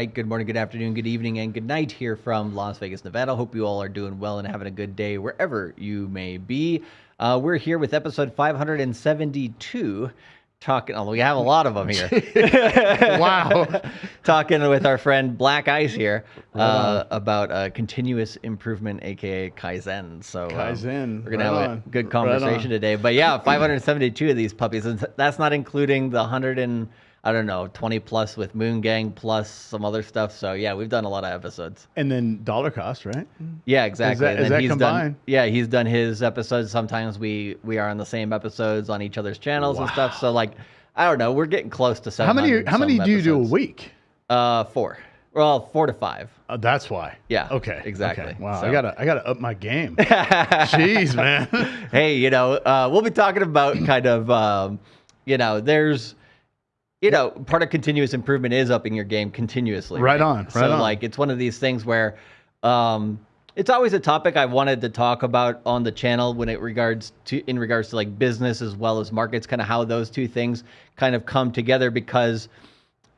right. Good morning, good afternoon, good evening, and good night here from Las Vegas, Nevada. Hope you all are doing well and having a good day wherever you may be. Uh, we're here with episode 572 talking. Oh, we have a lot of them here. wow. talking with our friend Black Ice here uh, about uh, continuous improvement, aka Kaizen. So um, Kaizen, we're gonna right have on. a good conversation on. today. But yeah, 572 of these puppies, and that's not including the 100 and I don't know 20 plus with Moon Gang plus some other stuff. So yeah, we've done a lot of episodes. And then dollar cost, right? Yeah, exactly. that- and is that he's combined? done. Yeah, he's done his episodes. Sometimes we we are on the same episodes on each other's channels and stuff. So like, I don't know. We're getting close to How many? How many do you do a week? Uh, four. Well, four to five. Oh, that's why. Yeah, Okay. exactly. okay. Wow. So- I gotta. I gotta up my game. Jeez, man. hey, you know, uh, we'll be talking about kind of, um, you know, there's, you know, part of continuous improvement is upping your game continuously. Right on, right so on. like, it's one of these things where, um, it's always a topic I wanted to talk about on the channel when it regards to in regards to like business as well as markets, kind of how those two things kind of come together because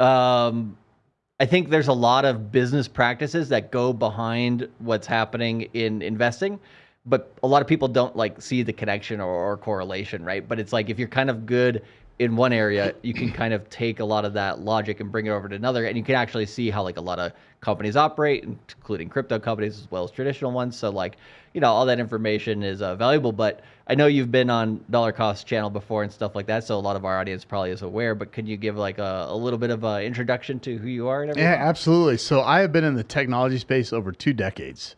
um, I think there's a lot of business practices that go behind what's happening in investing, but a lot of people don't like see the connection or, or correlation, right? But it's like if you're kind of good in one area, you can kind of take a lot of that logic and bring it over to another, and you can actually see how like a lot of companies operate, including crypto companies as well as traditional ones. So like, you know, all that information is uh, valuable. But I know you've been on Dollar Cost channel before and stuff like that, so a lot of our audience probably is aware. But can you give like a, a little bit of an introduction to who you are and everything? Yeah, absolutely. So I have been in the technology space over two decades.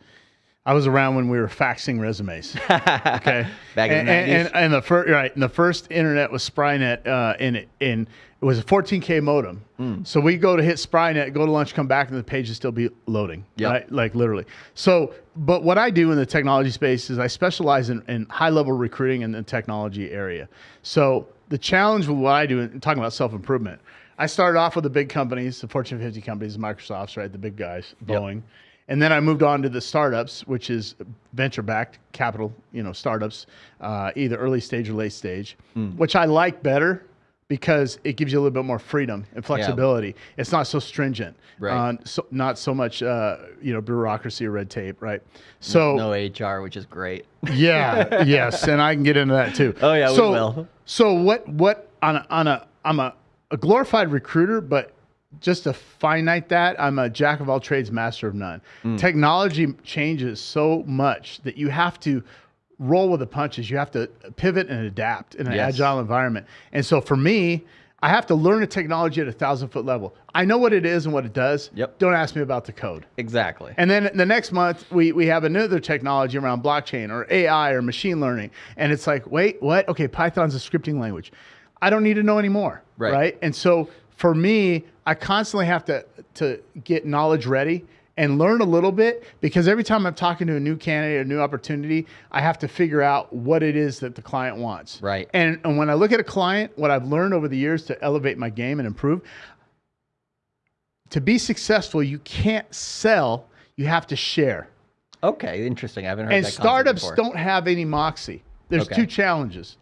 I was around when we were faxing resumes. Okay, Back in and, the and, 90s. and, and the first right, and the first internet was Sprynet, uh, in it, in it was a 14k modem. Hmm. So we go to hit Sprynet, go to lunch, come back, and the page would still be loading. Yep. Right, like literally. So, but what I do in the technology space is I specialize in, in high level recruiting in the technology area. So the challenge with what I do, and talking about self improvement, I started off with the big companies, the Fortune 50 companies, Microsoft's, right, the big guys, Yep. And then I moved on to the startups, which is venture-backed capital, you know, startups, uh, either early stage or late stage, Hmm. which I like better because it gives you a little bit more freedom and flexibility. It's not so stringent, Right. Uh, so not so much, uh, you know, bureaucracy or red tape, right? So no HR, which is great. yeah, yes, and I can get into that too. Oh, yeah, we so, will. So what? What on a, on a? I'm a, a glorified recruiter, but just to finite that, I'm a jack of all trades, master of none. Hmm. Technology changes so much that you have to roll with the punches. You have to pivot and adapt in an Yes. agile environment. And so for me. I have to learn a technology at a thousand foot level. I know what it is and what it does. Yep. Don't ask me about the code. Exactly. And then the next month, we, we have another technology around blockchain or AI or machine learning. And it's like, wait, what? Okay, Python's a scripting language. I don't need to know anymore. Right. And so for me, I constantly have to, to get knowledge ready and learn a little bit because every time I'm talking to a new candidate, a new opportunity, I have to figure out what it is that the client wants. Right. And, and when I look at a client, what I've learned over the years to elevate my game and improve, to be successful, you can't sell, you have to share. okay, interesting. I haven't heard And that concept startups don't have any moxie. There's Okay. two challenges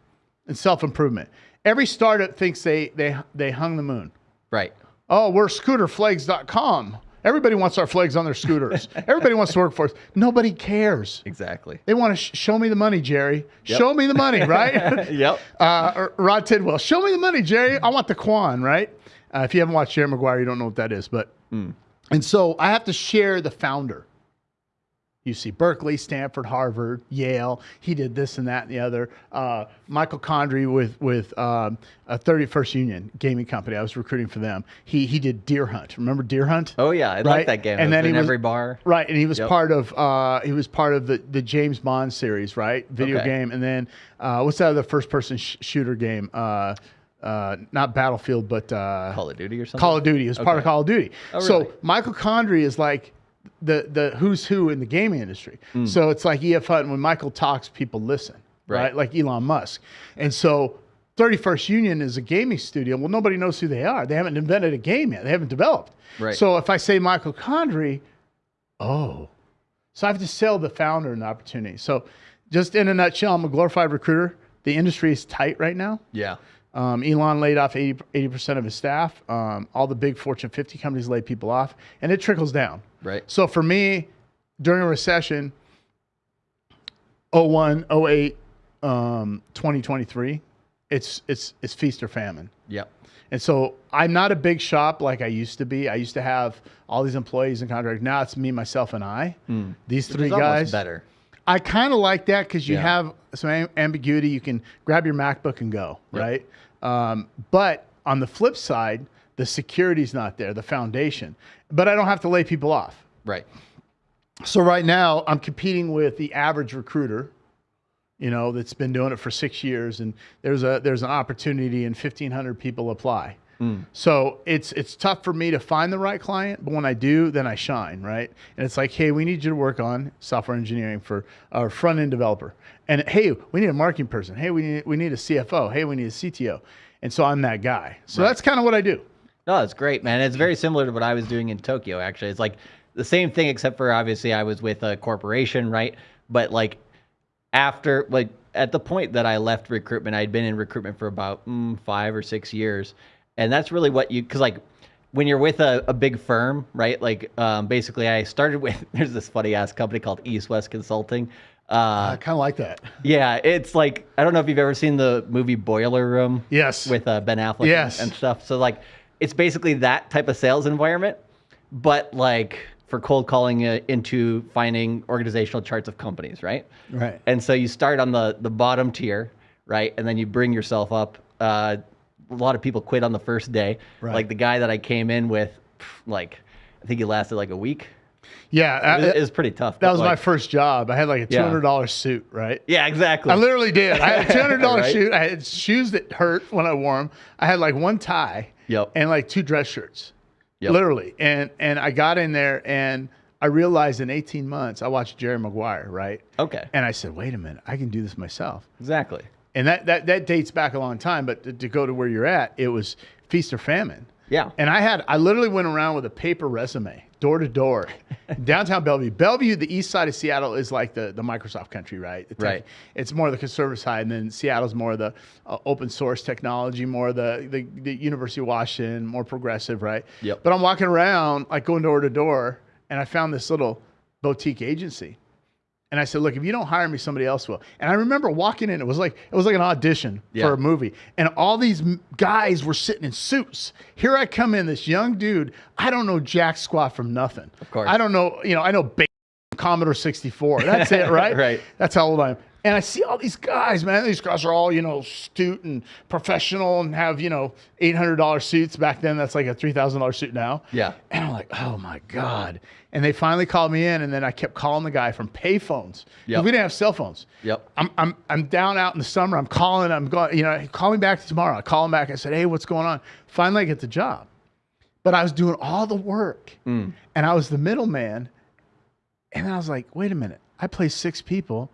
in self improvement. Every startup thinks they, they, they hung the moon. Right. Oh, we're scooterflags.com. Everybody wants our flags on their scooters. Everybody wants to work for us. Nobody cares. Exactly. They want to sh- show me the money, Jerry. Show me the money, right? Yep. uh, Rod Tidwell, show me the money, Jerry. I want the Quan, right? Uh, if you haven't watched Jerry Maguire, you don't know what that is. But and so I have to share the founder. You see Berkeley, Stanford, Harvard, Yale. He did this and that and the other. Uh, Michael Condrey with with um, a 31st Union gaming company. I was recruiting for them. He he did Deer Hunt. Remember Deer Hunt? Oh yeah, I like Right. that game. And then then he in was- every bar. Right, and he was Yep. part of uh, he was part of the, the James Bond series, right? Video Okay. game, and then uh, what's that other first person sh- shooter game? Uh, uh, not Battlefield, but uh, Call of Duty or something. Call of Duty. It was part of Call of Duty. Oh, So? Michael Condrey is like the the who's who in the gaming industry. So it's like EF Hutton. When Michael talks, people listen, right? Right. Like Elon Musk. And so 31st Union is a gaming studio. Well, nobody knows who they are. They haven't invented a game yet. They haven't developed. Right. So if I say Michael Condrey, oh, so I have to sell the founder an opportunity. So just in a nutshell, I'm a glorified recruiter. The industry is tight right now. Yeah. Um, Elon laid off 80 percent of his staff. Um, all the big Fortune 50 companies laid people off, and it trickles down. Right. So for me, during a recession, 01, 08, um, 2023, it's it's it's feast or famine. Yep. And so I'm not a big shop like I used to be. I used to have all these employees and contractors. Now it's me, myself, and I. These three guys. better. I kind of like that because you Yeah. have some am- ambiguity. You can grab your MacBook and go, right? Um, but on the flip side, the security's not there, the foundation. But I don't have to lay people off. Right. So right now, I'm competing with the average recruiter, you know, that's been doing it for six years, and there's a there's an opportunity, and 1,500 people apply. Mm. So it's it's tough for me to find the right client, but when I do, then I shine, right? And it's like, hey, we need you to work on software engineering for our front end developer, and hey, we need a marketing person. Hey, we need we need a CFO. Hey, we need a CTO, and so I'm that guy. So that's kind of what I do. No, it's great, man. It's very similar to what I was doing in Tokyo. Actually, it's like the same thing, except for obviously I was with a corporation, right? But like after, like at the point that I left recruitment, I'd been in recruitment for about mm, five or six years, and that's really what you, because like when you're with a, a big firm, right? Like um, basically, I started with there's this funny ass company called East West Consulting. Uh, I kind of like that. yeah, it's like I don't know if you've ever seen the movie Boiler Room Yes. with uh, Ben Affleck and- Yes. and, stuff. So like, it's basically that type of sales environment, but like for cold calling uh, into finding organizational charts of companies, right? Right. And so you start on the the bottom tier, right, and then you bring yourself up. Uh, a lot of people quit on the first day. Right. Like the guy that I came in with, like I think he lasted like a week. Yeah, It was, I- it was pretty tough. that was my first job. I had like a two Yeah. hundred dollar suit, right? Yeah, exactly. I literally did. I had a two hundred dollar Right. suit. I had shoes that hurt when I wore them. I had like one tie. Yep. And like two dress shirts. Yep. Literally. And and I got in there and I realized in 18 months I watched Jerry Maguire, right? okay. And I said, wait a minute, I can do this myself. Exactly. And that that that dates back a long time, but to, to go to where you're at, it was feast or famine. Yeah. And I had I literally went around with a paper resume, door to door, downtown Bellevue. Bellevue, the east side of Seattle, is like the, the Microsoft country, right? Tech- Right. It's more the conservative side, and then Seattle's more the uh, open source technology, more the, the the University of Washington, more progressive, right? Yep. But I'm walking around, like going door to door, and I found this little boutique agency. And I said, "Look, if you don't hire me, somebody else will." And I remember walking in; it was like it was like an audition Yeah. for a movie, and all these guys were sitting in suits. Here I come in, this young dude. I don't know jack squat from nothing. Of course. I don't know. You know, I know Commodore 64. That's it, right? Right. That's how old I am. And I see all these guys, man. These guys are all, you know, astute and professional and have, you know, $800 suits. Back then, that's like a $3,000 suit now. Yeah. And I'm like, oh my God. And they finally called me in, and then I kept calling the guy from payphones. Yep. We didn't have cell phones. Yep. I'm, I'm, I'm down out in the summer. I'm calling. I'm going, you know, call me back tomorrow. I call him back. I said, hey, what's going on? Finally, I get the job. But I was doing all the work, Mm. and I was the middleman. And I was like, wait a minute. I play six people,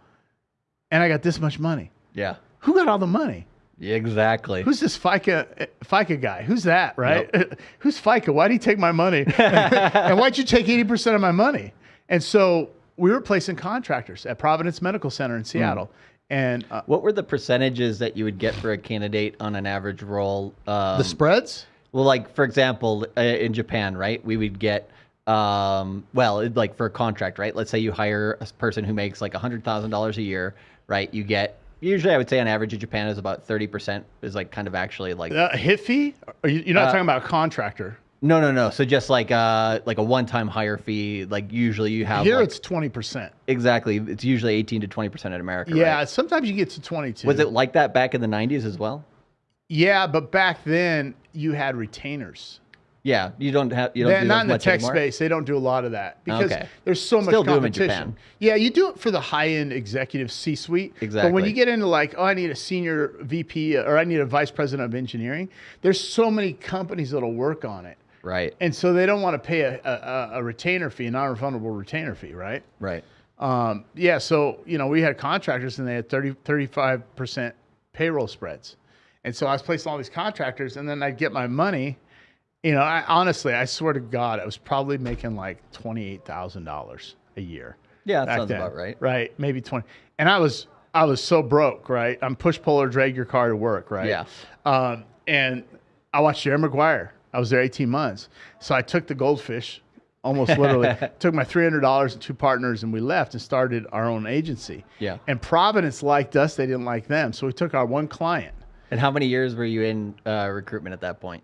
and I got this much money. Yeah. Who got all the money? Yeah, exactly. Who's this FICA FICA guy? Who's that, right? Who's FICA? Why'd he take my money? and why'd you take 80% of my money? And so we were placing contractors at Providence Medical Center in Seattle. And uh, What were the percentages that you would get for a candidate on an average role? Um, the spreads? well, like for example, uh, in Japan, right? We would get, um, well, it- like for a contract, right? Let's say you hire a person who makes like hundred thousand dollars a year, right? You get usually, I would say, on average in Japan is about thirty percent is like kind of actually like Uh, hit fee? Are you, you're not Uh, talking about a contractor. no, no, no. So just like uh like a one-time hire fee, like usually you have Here like- it's 20%. exactly. It's usually eighteen to twenty percent in America. Yeah, right? sometimes you get to 22. Was it like that back in the '90s as well? Yeah, but back then you had retainers. Yeah, you don't have you don't They're do not in the tech anymore? space. They don't do a lot of that because Okay. there's so much Still in competition. Japan. Yeah, you do it for the high end executive C suite. Exactly. But when you get into like, oh, I need a senior VP or I need a vice president of engineering, there's so many companies that'll work on it. Right, And so they don't want to pay a, a, a retainer fee, a non refundable retainer fee, right? right. Um, yeah, so you know, we had contractors and they had 30, 35% payroll spreads. And so I was placing all these contractors and then I'd get my money. You know, I honestly, I swear to God, I was probably making like $28,000 a year. Yeah, that sounds then, about right. Right, maybe 20. And I was, I was so broke, right? I'm push puller, drag your car to work, right? Yeah. Um, and I watched Jerry Maguire. I was there 18 months. So I took the goldfish, almost literally, took my $300 and two partners, and we left and started our own agency. Yeah. And Providence liked us, they didn't like them. So we took our one client, And how many years were you in uh, recruitment at that point?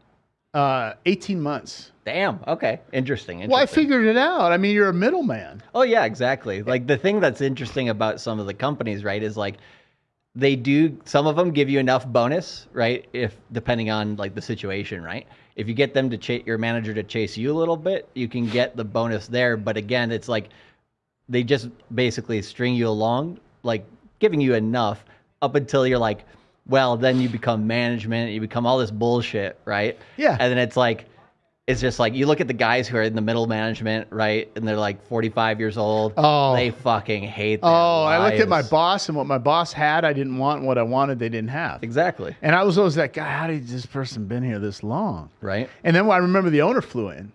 Uh, 18 months. Damn. Okay. Interesting. Well, I figured it out. I mean, you're a middleman. Oh yeah, exactly. Like the thing that's interesting about some of the companies, right, is like they do some of them give you enough bonus, right? If depending on like the situation, right? If you get them to chase your manager to chase you a little bit, you can get the bonus there. But again, it's like they just basically string you along, like giving you enough up until you're like, well, then you become management, you become all this bullshit, right? Yeah. And then it's like, it's just like you look at the guys who are in the middle management, right? And they're like 45 years old. Oh. They fucking hate Oh, I looked at my boss and what my boss had, I didn't want. What I wanted, they didn't have. Exactly. And I was always that guy. How did this person been here this long? Right. And then I remember the owner flew in,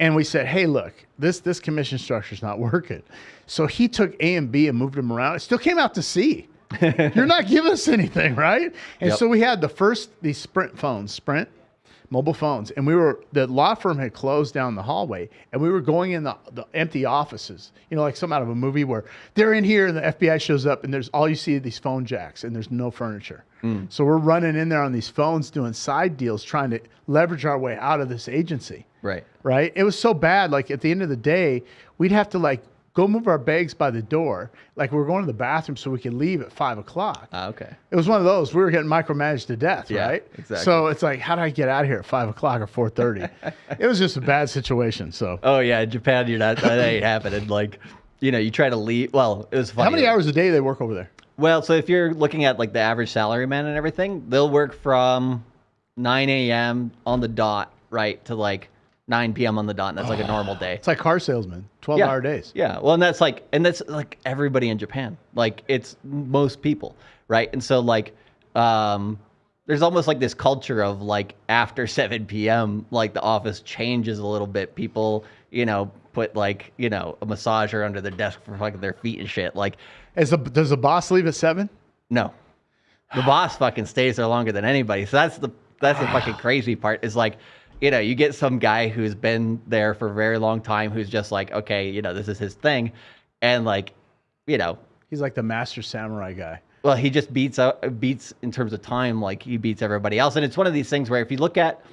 and we said, "Hey, look, this this commission structure's not working." So he took A and B and moved them around. It still came out to C. You're not giving us anything, right? And Yep. so we had the first these Sprint phones, Sprint mobile phones, and we were the law firm had closed down the hallway, and we were going in the, the empty offices. You know, like some out of a movie where they're in here and the FBI shows up, and there's all you see are these phone jacks, and there's no furniture. Hmm. So we're running in there on these phones, doing side deals, trying to leverage our way out of this agency. Right. Right? It was so bad. Like at the end of the day, we'd have to like go move our bags by the door, like we were going to the bathroom so we could leave at five o'clock. Ah, okay. It was one of those. We were getting micromanaged to death, Yeah, right? exactly. So it's like, how do I get out of here at five o'clock or four thirty? it was just a bad situation. So, Oh yeah, in Japan, you're not. That ain't happening. Like, you know, you try to leave. Well, it was funny. how many hours a day they work over there? Well, so if you're looking at like the average salary man and everything, they'll work from 9 a.m. on the dot, right, to like 9 p.m. on the dot, and that's like a normal day. It's like car salesmen, twelve yeah. hour days. Yeah. Well, and that's like, and that's like everybody in Japan. Like it's most people, right? And so like, um, there's almost like this culture of like after 7 p.m. like the office changes a little bit. People, you know, put like you know a massager under their desk for fucking their feet and shit. Like, Is the, does the boss leave at seven? no, the boss fucking stays there longer than anybody. So that's the that's the fucking crazy part. Is like, you know, you get some guy who's been there for a very long time who's just like, okay, you know, this is his thing, and like, you know, He's like the master samurai guy. well, he just beats out beats in terms of time, like he beats everybody else. And it's one of these things where if you look at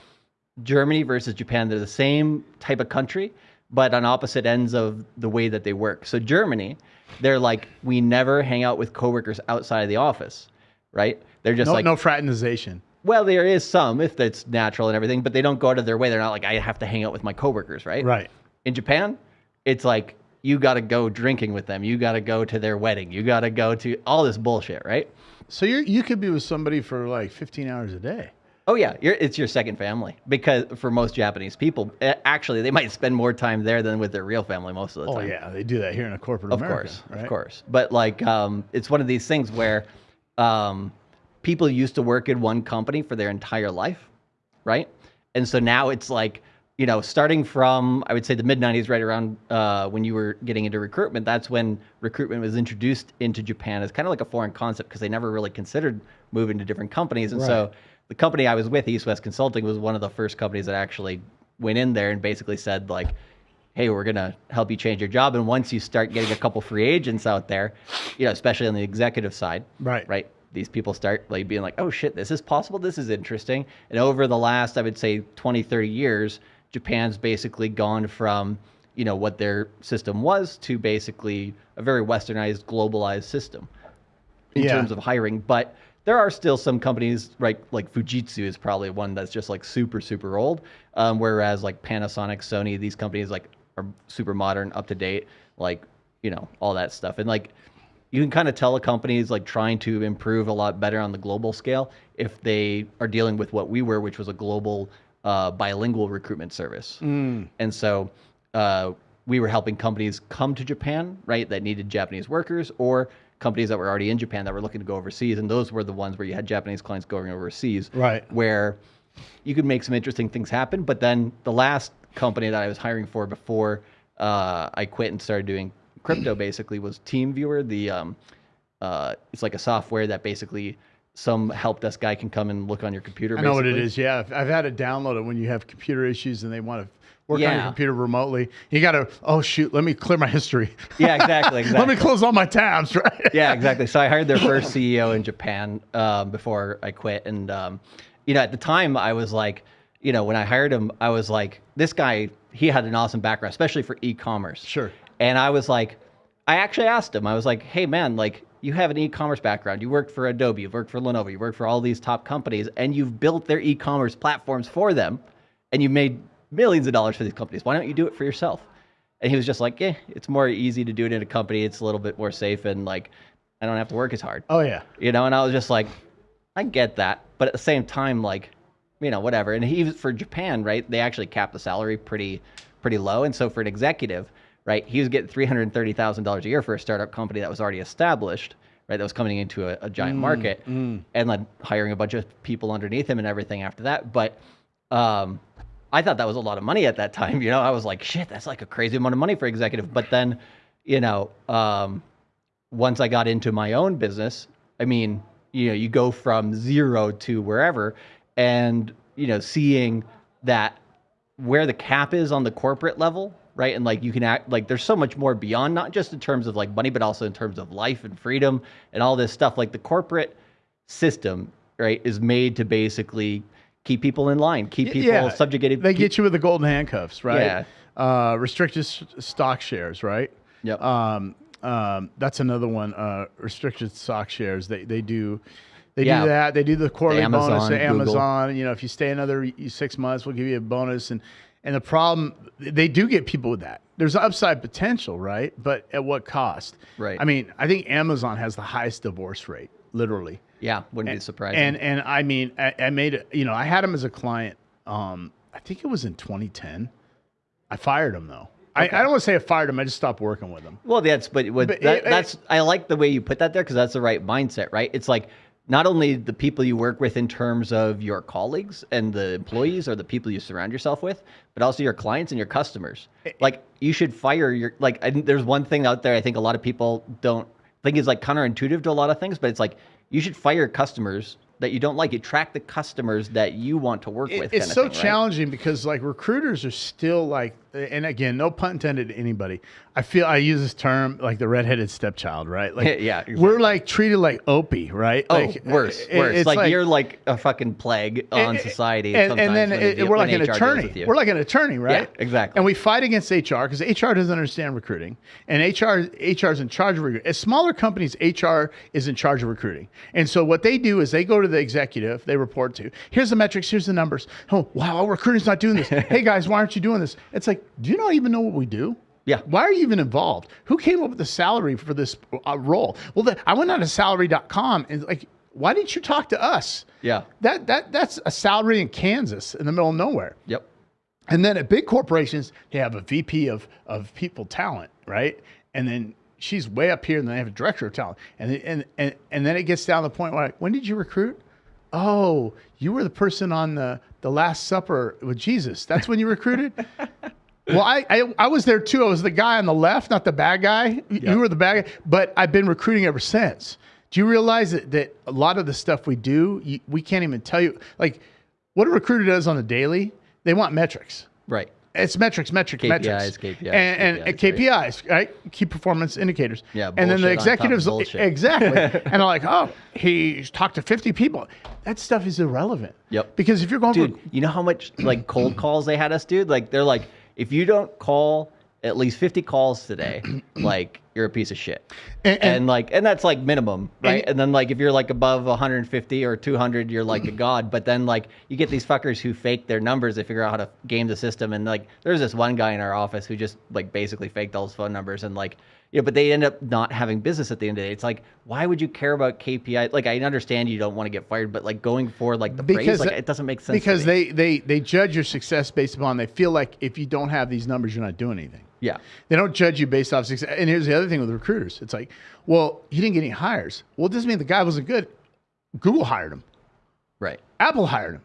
Germany versus Japan, they're the same type of country, but on opposite ends of the way that they work. So Germany, they're like, we never hang out with coworkers outside of the office, right? They're just No, like, no fraternization. Well, there is some if that's natural and everything, but they don't go out of their way. They're not like, I have to hang out with my coworkers, right? Right. In Japan, it's like you got to go drinking with them. You got to go to their wedding. You got to go to all this bullshit, right? So you you could be with somebody for like 15 hours a day. Oh yeah, you're, it's your second family because for most Japanese people, eh, actually, they might spend more time there than with their real family most of the Oh time. yeah, they do that here in a corporate of America. course, right? of course. But like, um, it's one of these things where um, people used to work in one company for their entire life, right? And so now it's like, you know, starting from I would say the mid '90s, right around uh, when you were getting into recruitment. That's when recruitment was introduced into Japan as kind of like a foreign concept because they never really considered moving to different companies. And so the company I was with, East West Consulting, was one of the first companies that actually went in there and basically said like, "Hey, we're gonna help you change your job." And once you start getting a couple free agents out there, you know, especially on the executive side, Right. right, these people start like being like, "Oh shit, this is possible. This is interesting." And over the last, I would say, 20, 30 years, Japan's basically gone from you know what their system was to basically a very westernized, globalized system in Yeah. terms of hiring. But there are still some companies, right? Like Fujitsu is probably one that's just like super, super old. Um, whereas like Panasonic, Sony, these companies like are super modern, up to date, like you know all that stuff. And like you can kind of tell a company is like trying to improve a lot better on the global scale if they are dealing with what we were, which was a global uh, bilingual recruitment service. And so uh, we were helping companies come to Japan, right, that needed Japanese workers, or companies that were already in Japan that were looking to go overseas. And those were the ones where you had Japanese clients going overseas, Right. Where you could make some interesting things happen. But then the last company that I was hiring for before uh, I quit and started doing crypto, basically, was TeamViewer, the um, uh, it's like a software that basically some help desk guy can come and look on your computer. I know what it is. Yeah, I've, had to download it when you have computer issues and they want to work on your computer remotely. You got to, oh shoot, let me clear my history. Yeah, exactly, let me close all my tabs, right? yeah, exactly. So I hired their first CEO in Japan um, before I quit, and um, you know, at the time, I was like, you know, when I hired him, I was like, this guy, he had an awesome background, especially for e-commerce. Sure. And I was like, I actually asked him, I was like, hey man, like you have an e-commerce background. You worked for Adobe, you've worked for Lenovo, you worked for all these top companies, and you've built their e-commerce platforms for them, and you made millions of dollars for these companies. Why don't you do it for yourself? And he was just like, yeah, it's more easy to do it in a company. It's a little bit more safe, and like, I don't have to work as hard. Oh yeah. You know, and I was just like, I get that, but at the same time, like, you know, whatever. And he was for Japan, right? They actually cap the salary pretty, pretty low, and so for an executive, right, he was getting three hundred thirty thousand dollars a year for a startup company that was already established, right? That was coming into a, a giant market, and then hiring a bunch of people underneath him and everything after that. But um, I thought that was a lot of money at that time. You know, I was like, shit, that's like a crazy amount of money for executive. But then, you know, um, once I got into my own business, I mean, you know, you go from zero to wherever, and you know, seeing that where the cap is on the corporate level, right? And like you can act like there's so much more beyond not just in terms of like money, but also in terms of life and freedom and all this stuff. Like the corporate system, right, is made to basically keep people in line, keep people subjugated. They pe- get you with the golden handcuffs, right? Yeah. Uh, restricted s- stock shares, right? Yep. Um, um, that's another one. Uh, restricted stock shares. They they do. They Yeah. do that. They do the quarterly bonus Amazon, at Google. Amazon. You know, if you stay another six months, we'll give you a bonus. And and the problem, they do get people with that. There's upside potential, right? But at what cost? Right. I mean, I think Amazon has the highest divorce rate, literally. yeah, wouldn't be surprising. And and I mean, I, I made it. You know, I had him as a client. Um, I think it was in 2010. I fired him though. I, I don't want to say I fired him. I just stopped working with him. Well, that's but, what But that, it- it- that's I like the way you put that there because that's the right mindset, right? It's like not only the people you work with in terms of your colleagues and the employees or the people you surround yourself with, but also your clients and your customers. Eh, eh. Like you should fire your like. There's one thing out there I think a lot of people don't think is like counterintuitive to a lot of things, but it's like you should fire customers that you don't like. You track the customers that you want to work It- with. it's so thing, right? challenging because like recruiters are still like, and again, no pun intended to anybody. I feel I use this term like the redheaded stepchild, right? Like, Yeah, exactly. we're like treated like Opie, right? Oh, like, worse, it- worse. it's Like, you're like a fucking plague on society. And, sometimes and then it- we're like an HR attorney. We're like an attorney, right? Yeah, exactly. And we fight against HR because HR doesn't understand recruiting, and HR HR is in charge of recruiting. As smaller companies, HR is in charge of recruiting, and so what they do is they go to the executive, they report to. Here's the metrics. Here's the numbers. Oh wow, our recruiting's not doing this. hey guys, why aren't you doing this? It's like, do you not even know what we do? Yeah. Why are you even involved? Who came up with the salary for this uh, role? Well, the, I went on to salary.com and like, why didn't you talk to us? Yeah. That that that's a salary in Kansas in the middle of nowhere. Yep. And then at big corporations, they have a VP of of people talent, right? And then she's way up here, and then they have a director of talent. And and and and then it gets down to the point where, like, when did you recruit? Oh, you were the person on the the Last Supper with Jesus. That's when you recruited. well, I, I I was there too. I was the guy on the left, not the bad guy. You- You were the bad guy, but I've been recruiting ever since. Do you realize that, that a lot of the stuff we do, you, we can't even tell you? Like, what a recruiter does on the daily, they want metrics. Right. It's metrics, metrics, KPIs, metrics, KPIs, and, and KPIs, KPIs, right? Key performance indicators. Yeah, and then the bullshit on top of executives, exactly, and they're like, "Oh, he talked to fifty people." That stuff is irrelevant. Yep. Because if you're going Dude, for you know how much like cold calls they had us do? Like they're like, if you don't call at least 50 calls today, like you're a piece of shit. And- And, and- like, and that's like minimum, right? And- And, then like, if you're like above 150 or 200, you're like a god. But then like, you get these fuckers who fake their numbers. They figure out how to game the system. And like, there's this one guy in our office who just like basically faked all his phone numbers and like, know, but they end up not having business at the end of the day. It's like, why would you care about KPI? Like, I understand you don't want to get fired, but like going for like the praise, like it doesn't make sense. because they they they judge your success based upon they feel like if you don't have these numbers, you're not doing anything. yeah. They don't judge you based off success. And here's the other thing with recruiters: it's like, well, he didn't get any hires. Well, it doesn't mean the guy wasn't good. Google hired him. Right. Apple hired him.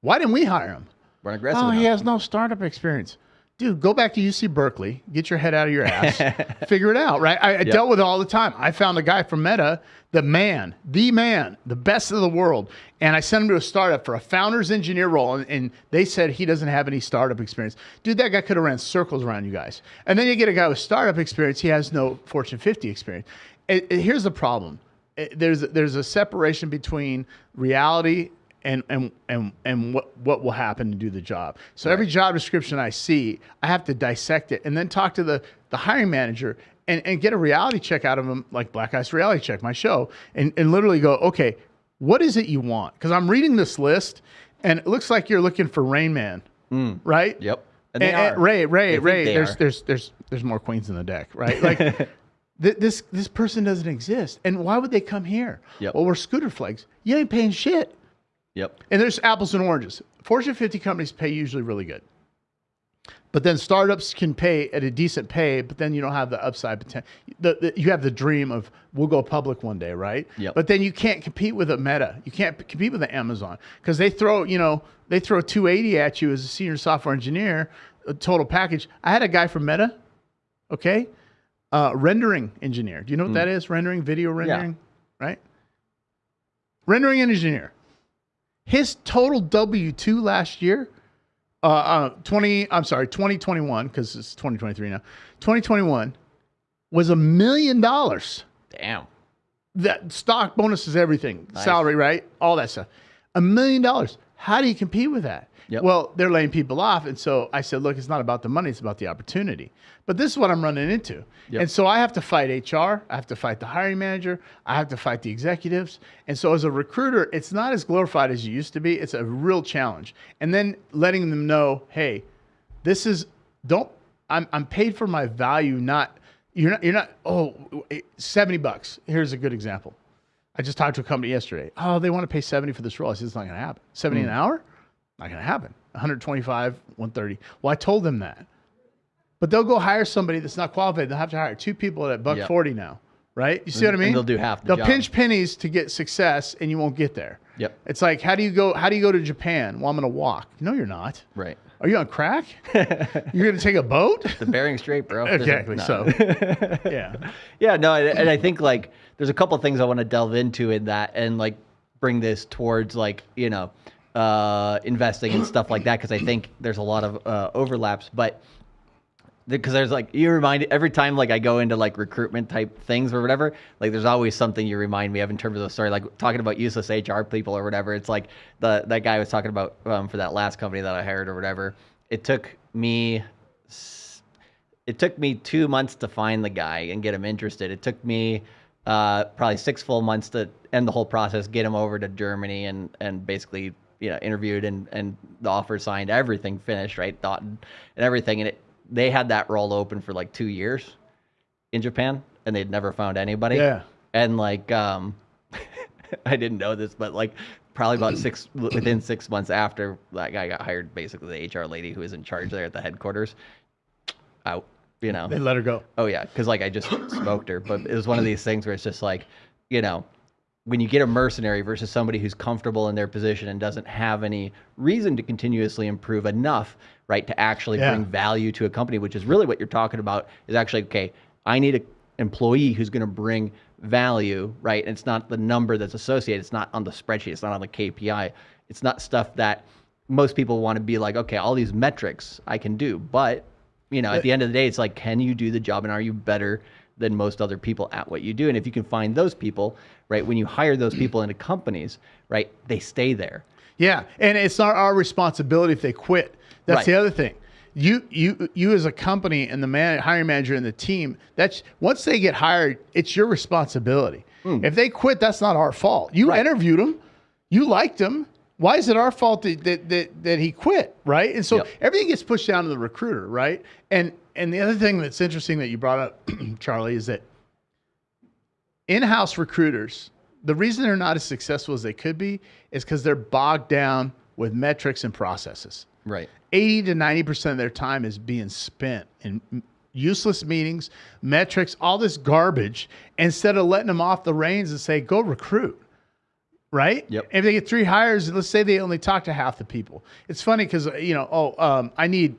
Why didn't we hire him? We're aggressive. Oh, enough. he has no startup experience. Dude, go back to UC Berkeley, get your head out of your ass, figure it out, right? I, I dealt with it all the time. I found a guy from Meta, the man, the man, the best of the world, and I sent him to a startup for a founder's engineer role, and, and they said he doesn't have any startup experience. Dude, that guy could have ran circles around you guys. And then you get a guy with startup experience, he has no Fortune 50 experience. It- it- here's the problem. It- there's there's a separation between reality and and and and what what will happen to do the job. So every job description I see, I have to dissect it and then talk to the the hiring manager and and get a reality check out of them, like Black Ice Reality Check, my show, and and literally go, okay, what is it you want? Because I'm reading this list, and it looks like you're looking for Rain Man, hmm. right? Yep. And And, they and are. Ray, Ray, They Ray. There's there's there's there's more queens in the deck, right? Like. th- This this person doesn't exist, and why would they come here? Yep. Well, we're scooter flags. You ain't paying shit. Yep. And there's apples and oranges. Fortune 50 companies pay usually really good. But then startups can pay at a decent pay, but then you don't have the upside potential. The, the, you have the dream of we'll go public one day, right? Yep. But then you can't compete with a Meta. You can't compete with an Amazon because they throw, you know, they throw 280 at you as a senior software engineer, a total package. I had a guy from Meta, okay, uh, rendering engineer. Do you know what that is? Rendering, video rendering, right? Rendering engineer. His total W two last year, uh, uh, twenty. I'm sorry, 2021 because it's 2023 now. 2021 was a million dollars. Damn. That stock bonuses, everything, salary, right? All that stuff. A million dollars. How do you compete with that? Yep. Well, they're laying people off, and so I said, look, it's not about the money; it's about the opportunity. But this is what I'm running into, Yep. and so I have to fight HR, I have to fight the hiring manager, I have to fight the executives, and so as a recruiter, it's not as glorified as you used to be. It's a real challenge, and then letting them know, hey, this is don't I'm I'm paid for my value, not you're not you're not oh 70 bucks. Here's a good example. I just talked to a company yesterday. Oh, they want to pay 70 for this role. I said it's not gonna happen. 70 an hmm. hour? Not gonna happen. 125, 130. Well, I told them that. But they'll go hire somebody that's not qualified. They'll have to hire two people at buck Yep. 40 now. Right? You see what I And mean? they'll do half the They'll job. pinch pennies to get success and you won't get there. Yep. It's like how do you go how do you go to Japan? Well, I'm gonna walk. No, you're not. Right. Are you on crack? You're going to take a boat? The Bering Strait, bro. Exactly. no. So, yeah. Yeah, no, and, and I think like there's a couple things I want to delve into in that and like bring this towards like you know uh, investing and stuff like that because I think there's a lot of uh, overlaps, but because there's like you remind every time like I go into like recruitment type things or whatever, like there's always something you remind me of in terms of the story, like talking about useless HR people or whatever. It's like the that guy was talking about um, for that last company that I hired or whatever. It took me it took me two months to find the guy and get him interested. It took me uh, probably six full months to end the whole process, get him over to Germany, and and basically you know interviewed and and the offer signed, everything finished, right, thought and everything, and it they had that role open for like two years in Japan, and they'd never found anybody. Yeah. and like um, I didn't know this, but like probably about six within six months after that guy got hired, basically the HR lady who was in charge there at the headquarters out. You know, They let her go. Oh yeah, because like I just smoked her, but it was one of these things where it's just like, you know, when you get a mercenary versus somebody who's comfortable in their position and doesn't have any reason to continuously improve enough, right, to actually Yeah. bring value to a company, which is really what you're talking about. Is actually okay. I need an employee who's going to bring value, right? And it's not the number that's associated. It's not on the spreadsheet. It's not on the KPI. It's not stuff that most people want to be like, okay, all these metrics I can do, but you know, at the end of the day, it's like, can you do the job and are you better than most other people at what you do? And if you can find those people, right, when you hire those people into companies, right, they stay there. Yeah, and it's not our responsibility if they quit. That's Right. the other thing. You you you as a company and the man, hiring manager and the team. That's once they get hired, it's your responsibility. Hmm. If they quit, that's not our fault. You. Right. interviewed them, you liked them. Why is it our fault that that that, that he quit? Right, and so Yep. everything gets pushed down to the recruiter. Right, and and the other thing that's interesting that you brought up, Charlie, is that in-house recruiters the reason they're not as successful as they could be is because they're bogged down with metrics and processes Right. 80 to 90% of their time is being spent in useless meetings metrics all this garbage instead of letting them off the reins and say go recruit right Yep. if they get three hires let's say they only talk to half the people it's funny because you know oh um, i need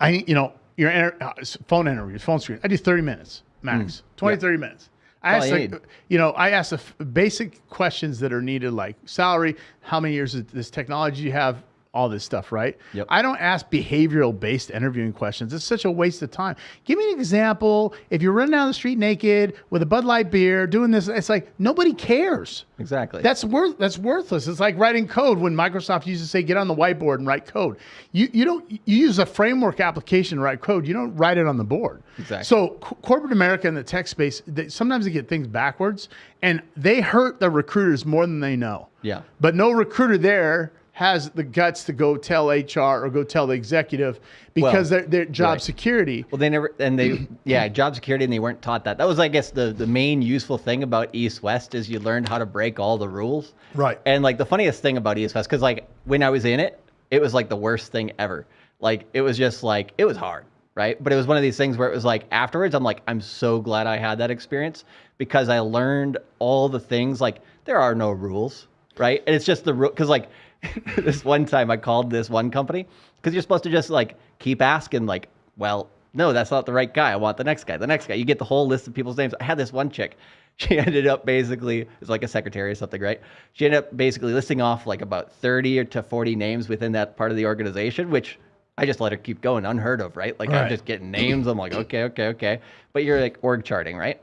I, need, you know, your inter- uh, phone interviews, phone screen. I do 30 minutes max, 20, 30 minutes. I ask, you like, you know, I ask the basic questions that are needed, like salary, how many years of this technology you have, all this stuff, right? Yep. I don't ask behavioral based interviewing questions. It's such a waste of time. Give me an example. If you're running down the street naked with a Bud Light beer, doing this, it's like nobody cares. Exactly. That's worth that's worthless. It's like writing code when Microsoft used to say get on the whiteboard and write code. You you don't you use a framework application to write code. You don't write it on the board. Exactly. So co- corporate America in the tech space, they, sometimes they get things backwards, and they hurt the recruiters more than they know. Yeah. But no recruiter there has the guts to go tell HR or go tell the executive because Well, their their job right. security. Well, they never, and they, yeah, job security, and they weren't taught that. That was, I guess, the the main useful thing about East West is you learned how to break all the rules. Right. And like the funniest thing about East West, because like when I was in it, it was like the worst thing ever. Like it was just like it was hard, right? But it was one of these things where it was like afterwards, I'm like, I'm so glad I had that experience because I learned all the things. Like there are no rules, right? And it's just the rule because like this one time I called this one company because you're supposed to just like keep asking like, well, no, that's not the right guy. I want the next guy. The next guy. You get the whole list of people's names. I had this one chick. She ended up basically it's like a secretary or something, right? She ended up basically listing off like about 30 or to 40 names within that part of the organization, which I just let her keep going, unheard of, right? Like Right. I'm just getting names. I'm like, okay, okay, okay. But you're like org charting, right?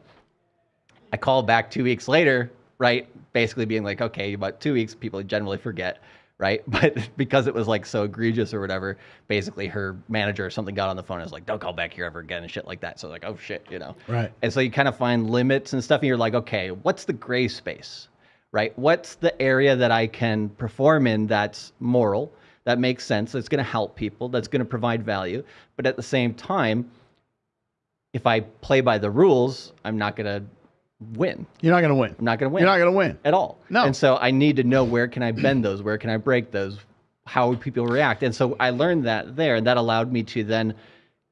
I called back two weeks later, right? Basically being like, okay, about two weeks, people generally forget, right? But because it was like so egregious or whatever, basically her manager or something got on the phone and was like, don't call back here ever again and shit like that. So like, oh shit, you know? Right. And so you kind of find limits and stuff, and you're like, okay, what's the gray space, right? What's the area that I can perform in that's moral, that makes sense, that's going to help people, that's going to provide value, but at the same time, if I play by the rules, I'm not going to win. You're not going to win. I'm not going to win You're not going to win. at all. No. And so I need to know where can I bend those, where can I break those, how would people react? And so I learned that there, and that allowed me to then,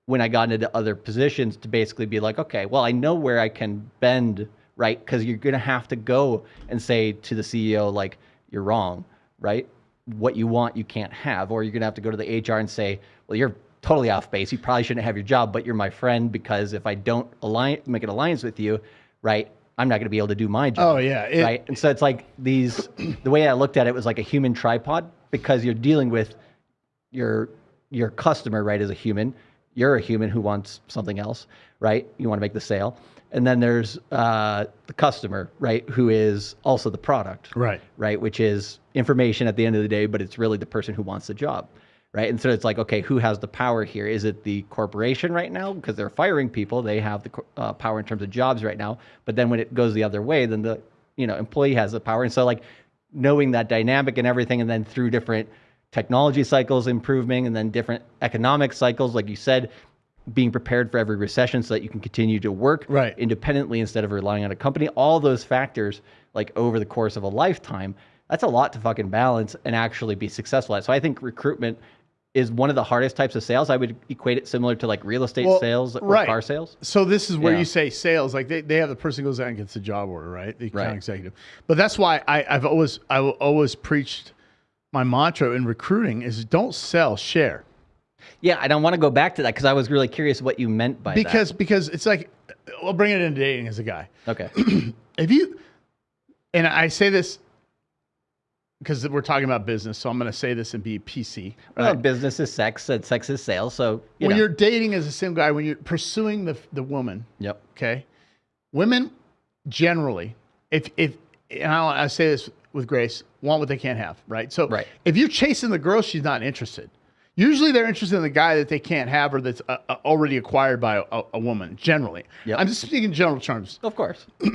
when I got into other positions, to basically be like, okay, well, I know where I can bend, right? Because you're going to have to go and say to the CEO, like, you're wrong, right? What you want, you can't have, or you're going to have to go to the HR and say, well, you're totally off base. You probably shouldn't have your job, but you're my friend because if I don't align, make an alliance with you, right? I'm not going to be able to do my job Oh yeah. It- right? And so it's like these. The way I looked at it was like a human tripod because you're dealing with your your customer, right, as a human. You're a human who wants something else, right? You want to make the sale, and then there's uh, the customer, right, who is also the product, Right. right, which is information at the end of the day, but it's really the person who wants the job, right? And so it's like, okay, who has the power here? Is it the corporation right now because they're firing people? They have the uh, power in terms of jobs right now. But then when it goes the other way, then the you know employee has the power. And so like knowing that dynamic and everything, and then through different technology cycles improving, and then different economic cycles, like you said. Being prepared for every recession so that you can continue to work Right. independently instead of relying on a company. All those factors, like over the course of a lifetime, that's a lot to fucking balance and actually be successful at. So I think recruitment is one of the hardest types of sales. I would equate it similar to like real estate Well, sales or right. car sales. So this is where Yeah. you say sales, like they, they have the person goes out and gets the job order, right? The account Right. executive. But that's why I, I've always I will always preached my mantra in recruiting is don't sell, share. Yeah, I don't want to go back to that because I was really curious what you meant by Because because it's like I'll bring it into dating as a guy. Okay. If you and I say this because we're talking about business, so I'm going to say this and be PC. Well, business is sex and sex is sales. So you when know. you're dating as a single guy, when you're pursuing the the woman, Yep. okay women generally if if and I, I say this with grace want what they can't have right so Right. if you're chasing the girl she's not interested usually they're interested in the guy that they can't have or that's uh, uh, already acquired by a, a woman generally Yep. i'm just speaking in general terms Of course.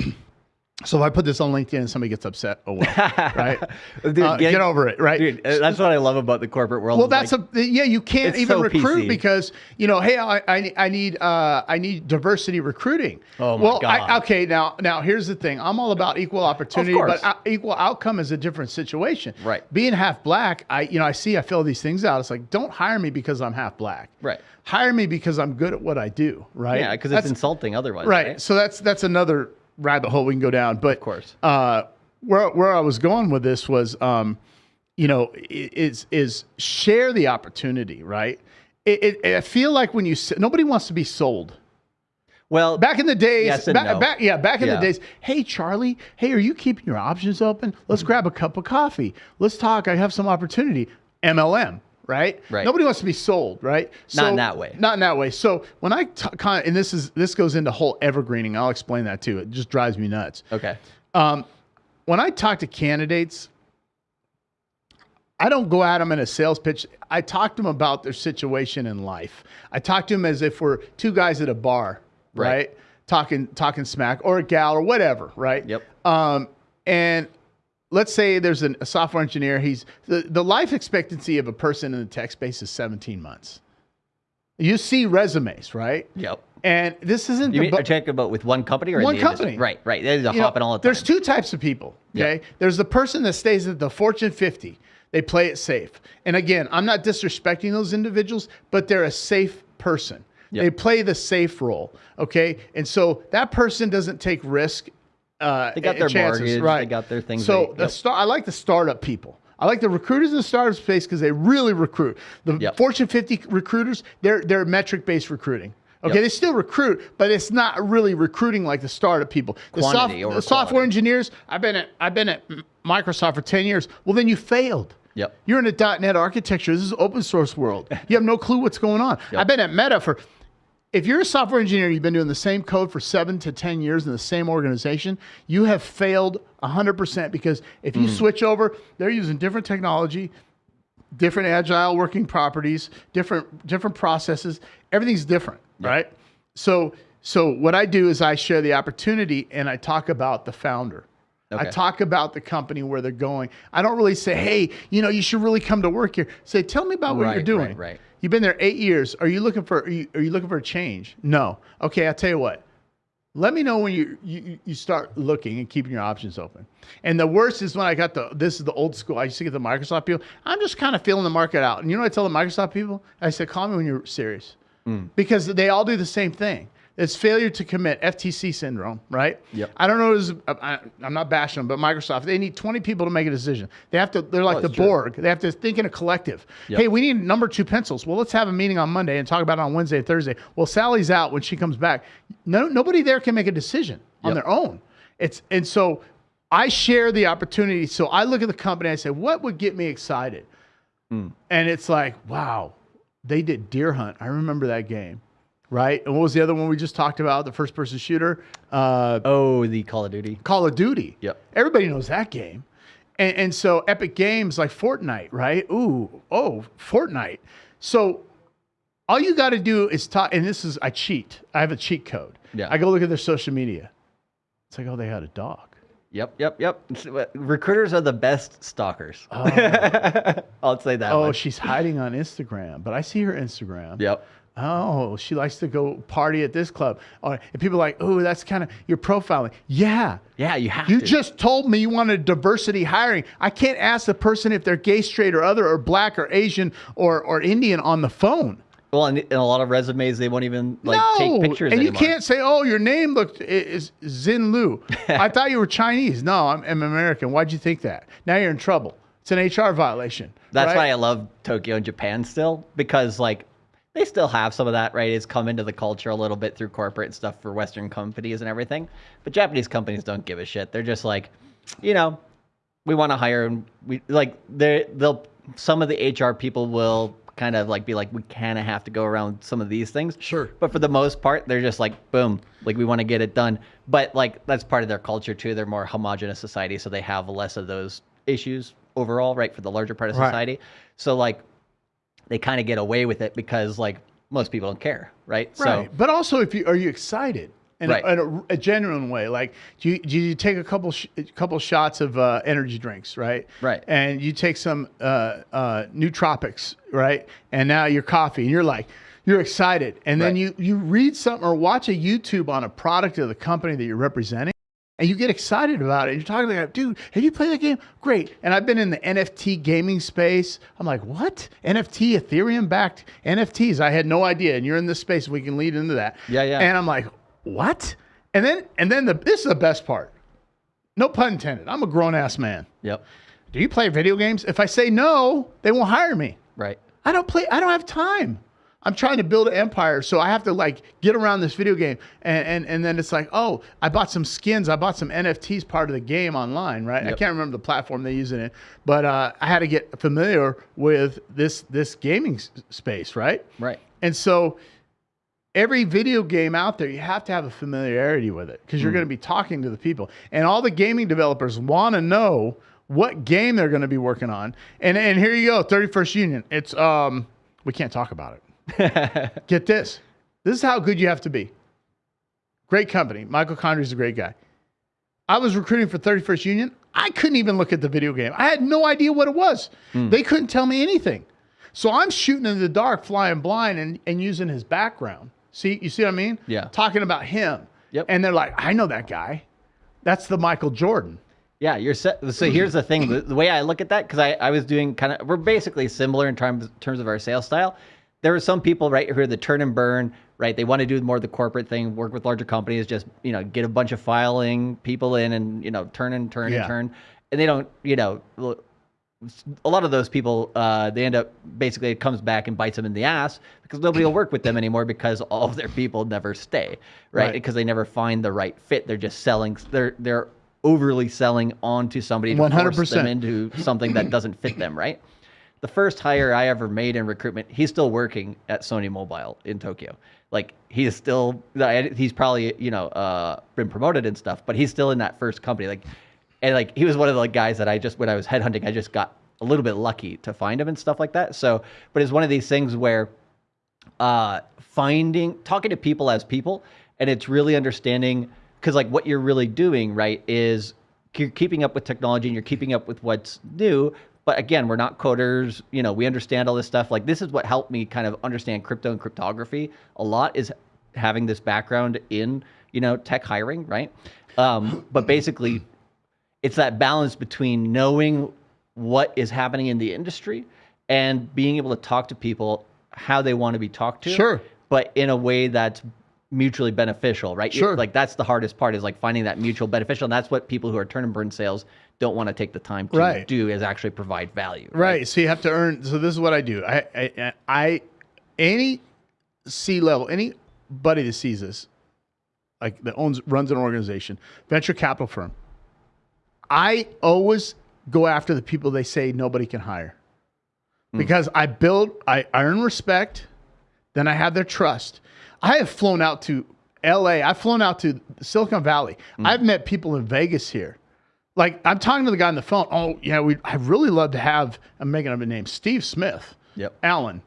so if i put this on linkedin and somebody gets upset oh well right Dude, Uh, get- get over it right Dude, uh, that's what I love about the corporate world. Well, that's like, a yeah. You can't even so recruit PC. because you know, hey, I, I, I need uh, I need diversity recruiting. Oh, my well, I, God. okay, now now here's the thing. I'm all about equal opportunity, but equal outcome is a different situation. Right. Being half black, I you know I see I fill these things out. It's like don't hire me because I'm half black. Right. Hire me because I'm good at what I do. Right. yeah, because it's insulting otherwise. right. Right. So that's that's another rabbit hole we can go down. But of course. uh, where where I was going with this was, um, you know, is is share the opportunity, right? it, it, I feel like when you nobody wants to be sold. Well, Back in the days, Yes back, no. back- yeah, back in Yeah. the days. Hey, Charlie. Hey, are you keeping your options open? Let's Mm-hmm. grab a cup of coffee. Let's talk. I have some opportunity. MLM, right? Right. Nobody wants to be sold, right? Not in that way. Not in that way. So when I kind of, and this is this goes into whole evergreening. I'll explain that too. It just drives me nuts. okay. Um, when I talk to candidates, I don't go at them in a sales pitch. I talk to them about their situation in life. I talk to them as if we're two guys at a bar, right? Right. Talking talking smack or a gal or whatever, right? Yep. Um, and let's say there's an, a software engineer. He's the, the life expectancy of a person in the tech space is 17 months. You see resumes, right? Yep. And this isn't You the mean, are talking about with one company or One the industry? company. Right, right. You know, hopping all the time. There's two types of people. Okay. There's the person that stays at the Fortune 50. They play it safe. And again, I'm not disrespecting those individuals, but they're a safe person. Yep. They play the safe role. Okay. And so that person doesn't take risk. Uh, They got their chances, mortgage, right? they got their things So they- the yep. star, I like the startup people. I like the recruiters in the startup space because they really recruit. The Yep. Fortune 50 recruiters, they're they're metric based recruiting. Okay, Yep. they still recruit, but it's not really recruiting like the startup people. The, over the software engineers. I've been at I've been at Microsoft for ten years. Well, then you failed. Yep. You're in a .NET architecture. This is open source world. You have no clue what's going on. I've been at Meta for. If you're a software engineer, you've been doing the same code for seven to ten years in the same organization. You have failed hundred percent because if Mm. you switch over, they're using different technology, different agile working properties, different different processes. Everything's different, right? So so what I do is I share the opportunity and I talk about the founder. I talk about the company where they're going. I don't really say, "Hey, you know, you should really come to work here." Say, "Tell me about what you're doing." right, right. You've been there eight years. Are you looking for? Are you, are you looking for a change? No. Okay, I'll tell you what. Let me know when you, you you start looking and keeping your options open. And the worst is when I got the this is the old school. I used to get the Microsoft people. I'm just kind of feeling the market out. And you know what I tell the Microsoft people? I said, call me when you're serious, Mm. because they all do the same thing. It's failure to commit, FTC syndrome, right? Yep. I don't know. Is I, I'm not bashing them, but Microsoft they need 20 people to make a decision. They have to. They're like Oh, the true. Borg. They have to think in a collective. Yep. Hey, we need number two pencils. Well, let's have a meeting on Monday and talk about it on Wednesday and Thursday. Well, Sally's out when she comes back. No, nobody there can make a decision on Yep. their own. It's and so I share the opportunity. So I look at the company. I say, what would get me excited? Hmm. And it's like, wow, they did Deer Hunt. I remember that game, right? And what was the other one we just talked about? The first person shooter, uh, oh, the Call of Duty. Call of Duty. Yep. Everybody knows that game. And, and so Epic Games like Fortnite, right? Ooh, oh, Fortnite. So all you got to do is talk. And this is, I cheat. I have a cheat code. Yeah. I go look at their social media. It's like, oh, they had a dog. Yep, yep, yep. Recruiters are the best stalkers. I'll say that. Oh, much. she's hiding on Instagram, but I see her Instagram. Yep. Oh, she likes to go party at this club. Or, and people are like, oh, that's kind of, you're profiling. Yeah. Yeah, you have You to. just told me you wanted diversity hiring. I can't ask the person if they're gay, straight, or other, or black, or Asian, or, or Indian on the phone. well, in, in a lot of resumes, they won't even like no, take pictures and you can't say, "Oh, your name looked is Zin Lu." I thought you were Chinese. No, I'm, I'm American. Why'd you think that? Now you're in trouble. It's an HR violation. That's right? why I love Tokyo and Japan still because like they still have some of that, right? It's come into the culture a little bit through corporate stuff for Western companies and everything. But Japanese companies don't give a shit. They're just like, you know, we want to hire and we like they they'll some of the HR people will kind of like be like we kind of have to go around some of these things. Sure. But for the most part, they're just like boom, like we want to get it done. But like that's part of their culture too. They're more homogenous society, so they have less of those issues overall, right? For the larger part of Right. society. So like they kind of get away with it because like most people don't care, right? Right. but also, if you are you excited in, Right. a, in a, a genuine way, like do you, do you take a couple sh- couple shots of uh, energy drinks, right? Right. And you take some uh, uh, nootropics, right? And now your coffee, and you're like. You're excited, and then Right. you you read something or watch a YouTube on a product of the company that you're representing, and you get excited about it. You're talking like, dude, have you played that game? Great. And I've been in the NFT gaming space. I'm like, what? NFT, Ethereum backed NFTs. I had no idea. And you're in this space. We can lead into that. Yeah, yeah. And I'm like, what? And then, and then the this is the best part. No pun intended. I'm a grown ass man. Yep. Do you play video games? If I say no, they won't hire me. Right. I don't play. I don't have time. I'm trying to build an empire, so I have to like get around this video game, and and, and then it's like, oh, I bought some skins, I bought some NFTs part of the game online, right? I can't remember the platform they use it in, but uh, I had to get familiar with this this gaming space, right? Right. And so every video game out there, you have to have a familiarity with it because you're going to be talking to the people. And all the gaming developers want to know what game they're going to be working on. And and here you go, 31st Union. It's um we can't talk about it. Get this. This is how good you have to be. Great company. Michael Condrey's a great guy. I was recruiting for 31st Union. I couldn't even look at the video game. I had no idea what it was. Hmm. They couldn't tell me anything. So I'm shooting in the dark, flying blind, and, and using his background. See, you see what I mean? Yeah. Talking about him. Yep. And they're like, I know that guy. That's the Michael Jordan. Yeah, you're set. So here's the thing: the, the way I look at that, because I, I was doing kind of, we're basically similar in terms terms of our sales style. There are some people right who are the turn and burn, right? They want to do more of the corporate thing, work with larger companies, just you know, get a bunch of filing people in, and you know, turn and turn Yeah. and turn, and they don't, you know. a lot of those people, uh, they end up basically it comes back and bites them in the ass because nobody will work with them anymore because all of their people never stay, right? Right. Because they never find the right fit. They're just selling. They're they're overly selling onto somebody to force 100%. them into something that doesn't fit them, right? The first hire I ever made in recruitment, he's still working at Sony Mobile in Tokyo. Like he is still, he's probably you know uh, been promoted and stuff, but he's still in that first company. Like, and like he was one of the guys that I just when I was headhunting, I just got a little bit lucky to find him and stuff like that. So, but it's one of these things where uh, finding talking to people as people and it's really understanding because like what you're really doing right is you're keeping up with technology and you're keeping up with what's new but again we're not coders you know we understand all this stuff like this is what helped me kind of understand crypto and cryptography a lot is having this background in you know tech hiring right um, but basically it's that balance between knowing what is happening in the industry and being able to talk to people how they want to be talked to Sure. but in a way that's mutually beneficial right Sure. like that's the hardest part is like finding that mutual beneficial and that's what people who are turn and burn sales don't want to take the time to Right. do is actually provide value Right. So you have to earn. So this is what I do. I, I, I any C level, anybody that sees this, like that owns runs an organization, venture capital firm. I always go after the people they say nobody can hire, hmm. because I build, I earn respect, then I have their trust. I have flown out to L.A. I've flown out to Silicon Valley. Hmm. I've met people in Vegas here like I'm talking to the guy on the phone. Oh, yeah, we I really love to have. I'm making up a name. Steve Smith. Yep. Allen.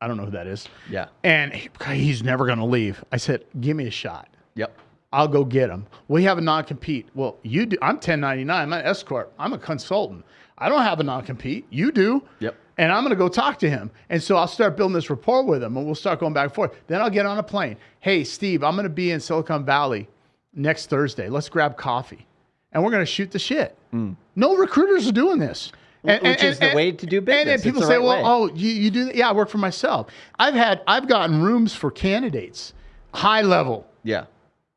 I don't know who that is. yeah And he- he's never going to leave. I said, give me a shot. yep I'll go get him. We have a non compete. Well, you do. I'm 1099. I'm an escort. I'm a consultant. I don't have a non compete. You do. Yep. And I'm going to go talk to him. And so I'll start building this rapport with him and we'll start going back and forth. Then I'll get on a plane. Hey, Steve, I'm going to be in Silicon Valley next Thursday. Let's grab coffee. And we're going to shoot the shit. No recruiters are doing this. And- Which and- is the and- way to do And then business. It's people say, right well, way. oh, you, you do that? Yeah, I work for myself. I've had, I've gotten rooms for candidates, high level. yeah